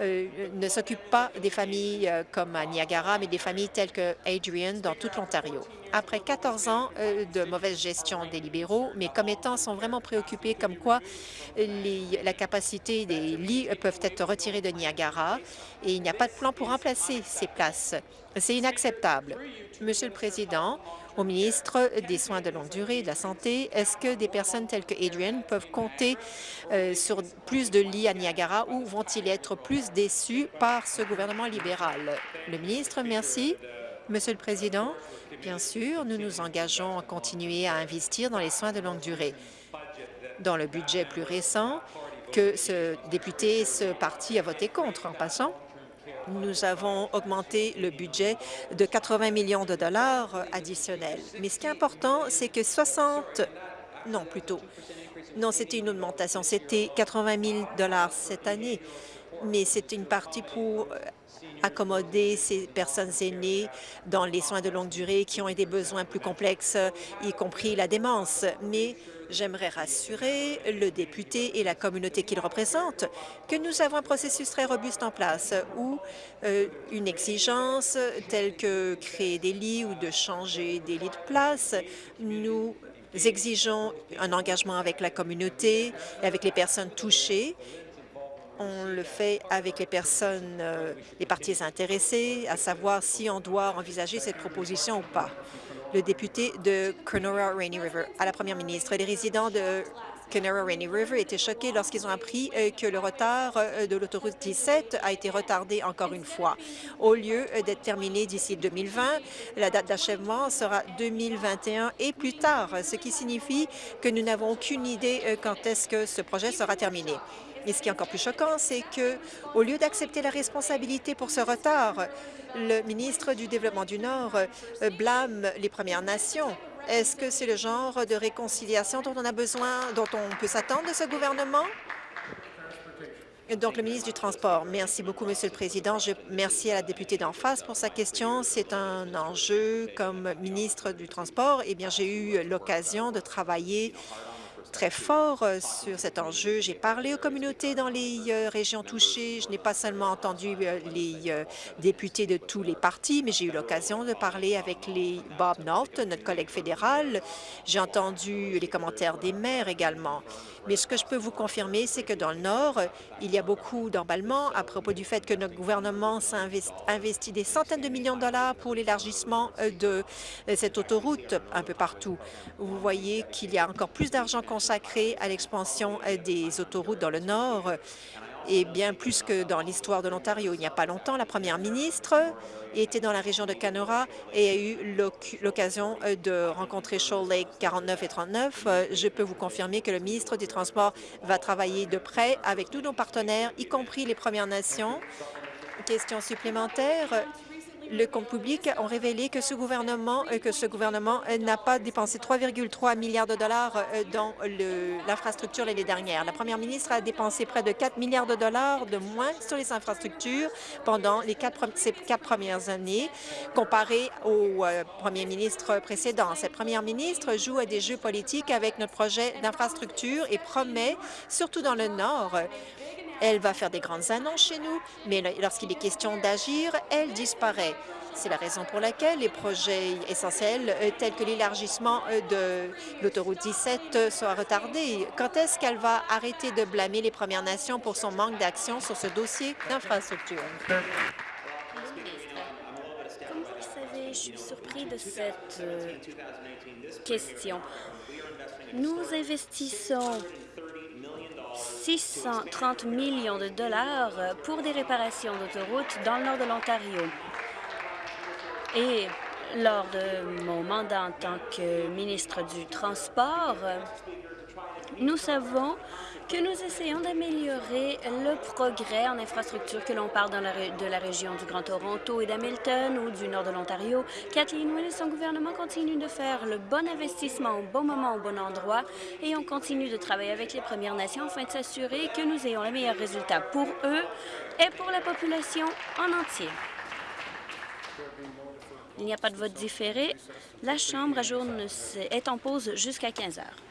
euh, ne s'occupe pas des familles euh, comme Niagara, mais des familles telles que Adrian dans toute l'Ontario. Après 14 ans euh, de mauvaise gestion des libéraux, mes commettants sont vraiment préoccupés comme quoi les, la capacité des lits peuvent être retirés de Niagara et il n'y a pas de plan pour remplacer ces places. C'est inacceptable. Monsieur le Président, au ministre des Soins de longue durée et de la Santé, est-ce que des personnes telles que Adrian peuvent compter euh, sur plus de lits à Niagara ou vont-ils être plus déçus par ce gouvernement libéral? Le ministre, merci. Monsieur le Président, bien sûr, nous nous engageons à continuer à investir dans les soins de longue durée. Dans le budget plus récent, que ce député, ce parti a voté contre en passant, nous avons augmenté le budget de 80 millions de dollars additionnels. Mais ce qui est important, c'est que 60, non plutôt, non, c'était une augmentation, c'était 80 000 dollars cette année, mais c'est une partie pour accommoder ces personnes aînées dans les soins de longue durée qui ont des besoins plus complexes, y compris la démence. Mais j'aimerais rassurer le député et la communauté qu'il représente que nous avons un processus très robuste en place où euh, une exigence telle que créer des lits ou de changer des lits de place, nous exigeons un engagement avec la communauté et avec les personnes touchées on le fait avec les personnes, euh, les parties intéressées, à savoir si on doit envisager cette proposition ou pas. Le député de Kenora Rainy River à la première ministre. Les résidents de Kenora Rainy River étaient choqués lorsqu'ils ont appris euh, que le retard euh, de l'autoroute 17 a été retardé encore une fois. Au lieu d'être terminé d'ici 2020, la date d'achèvement sera 2021 et plus tard, ce qui signifie que nous n'avons aucune idée quand est-ce que ce projet sera terminé. Et ce qui est encore plus choquant, c'est que, au lieu d'accepter la responsabilité pour ce retard, le ministre du Développement du Nord euh, blâme les Premières Nations. Est-ce que c'est le genre de réconciliation dont on a besoin, dont on peut s'attendre de ce gouvernement? Donc, le ministre du Transport. Merci beaucoup, Monsieur le Président. Je merci à la députée d'en face pour sa question. C'est un enjeu comme ministre du Transport. Eh bien, j'ai eu l'occasion de travailler très fort euh, sur cet enjeu. J'ai parlé aux communautés dans les euh, régions touchées. Je n'ai pas seulement entendu euh, les députés de tous les partis, mais j'ai eu l'occasion de parler avec Bob North, notre collègue fédéral. J'ai entendu les commentaires des maires également. Mais ce que je peux vous confirmer, c'est que dans le Nord, il y a beaucoup d'emballements à propos du fait que notre gouvernement investit des centaines de millions de dollars pour l'élargissement de cette autoroute un peu partout. Vous voyez qu'il y a encore plus d'argent consacré à l'expansion des autoroutes dans le Nord et bien plus que dans l'histoire de l'Ontario. Il n'y a pas longtemps, la première ministre était dans la région de Canora et a eu l'occasion euh, de rencontrer Shoal Lake 49 et 39. Euh, je peux vous confirmer que le ministre des Transports va travailler de près avec tous nos partenaires, y compris les Premières Nations. Question supplémentaire le compte public ont révélé que ce gouvernement, euh, euh, n'a pas dépensé 3,3 milliards de dollars euh, dans l'infrastructure l'année dernière. La première ministre a dépensé près de 4 milliards de dollars de moins sur les infrastructures pendant les quatre, ces quatre premières années, comparé au premier ministre précédent. Cette première ministre joue à des jeux politiques avec notre projet d'infrastructure et promet, surtout dans le Nord, elle va faire des grandes annonces chez nous, mais lorsqu'il est question d'agir, elle disparaît. C'est la raison pour laquelle les projets essentiels euh, tels que l'élargissement euh, de l'autoroute 17 euh, sont retardés. Quand est-ce qu'elle va arrêter de blâmer les Premières Nations pour son manque d'action sur ce dossier d'infrastructure? Comme vous le savez, je suis surpris de cette question. Nous investissons 630 millions de dollars pour des réparations d'autoroutes dans le nord de l'Ontario. Et Lors de mon mandat en tant que ministre du Transport, nous savons que nous essayons d'améliorer le progrès en infrastructure, que l'on parle de la région du Grand Toronto et d'Hamilton ou du nord de l'Ontario. Kathleen Wynne et son gouvernement continuent de faire le bon investissement au bon moment, au bon endroit, et on continue de travailler avec les Premières Nations afin de s'assurer que nous ayons les meilleurs résultats pour eux et pour la population en entier. Il n'y a pas de vote différé. La Chambre est en pause jusqu'à 15 heures.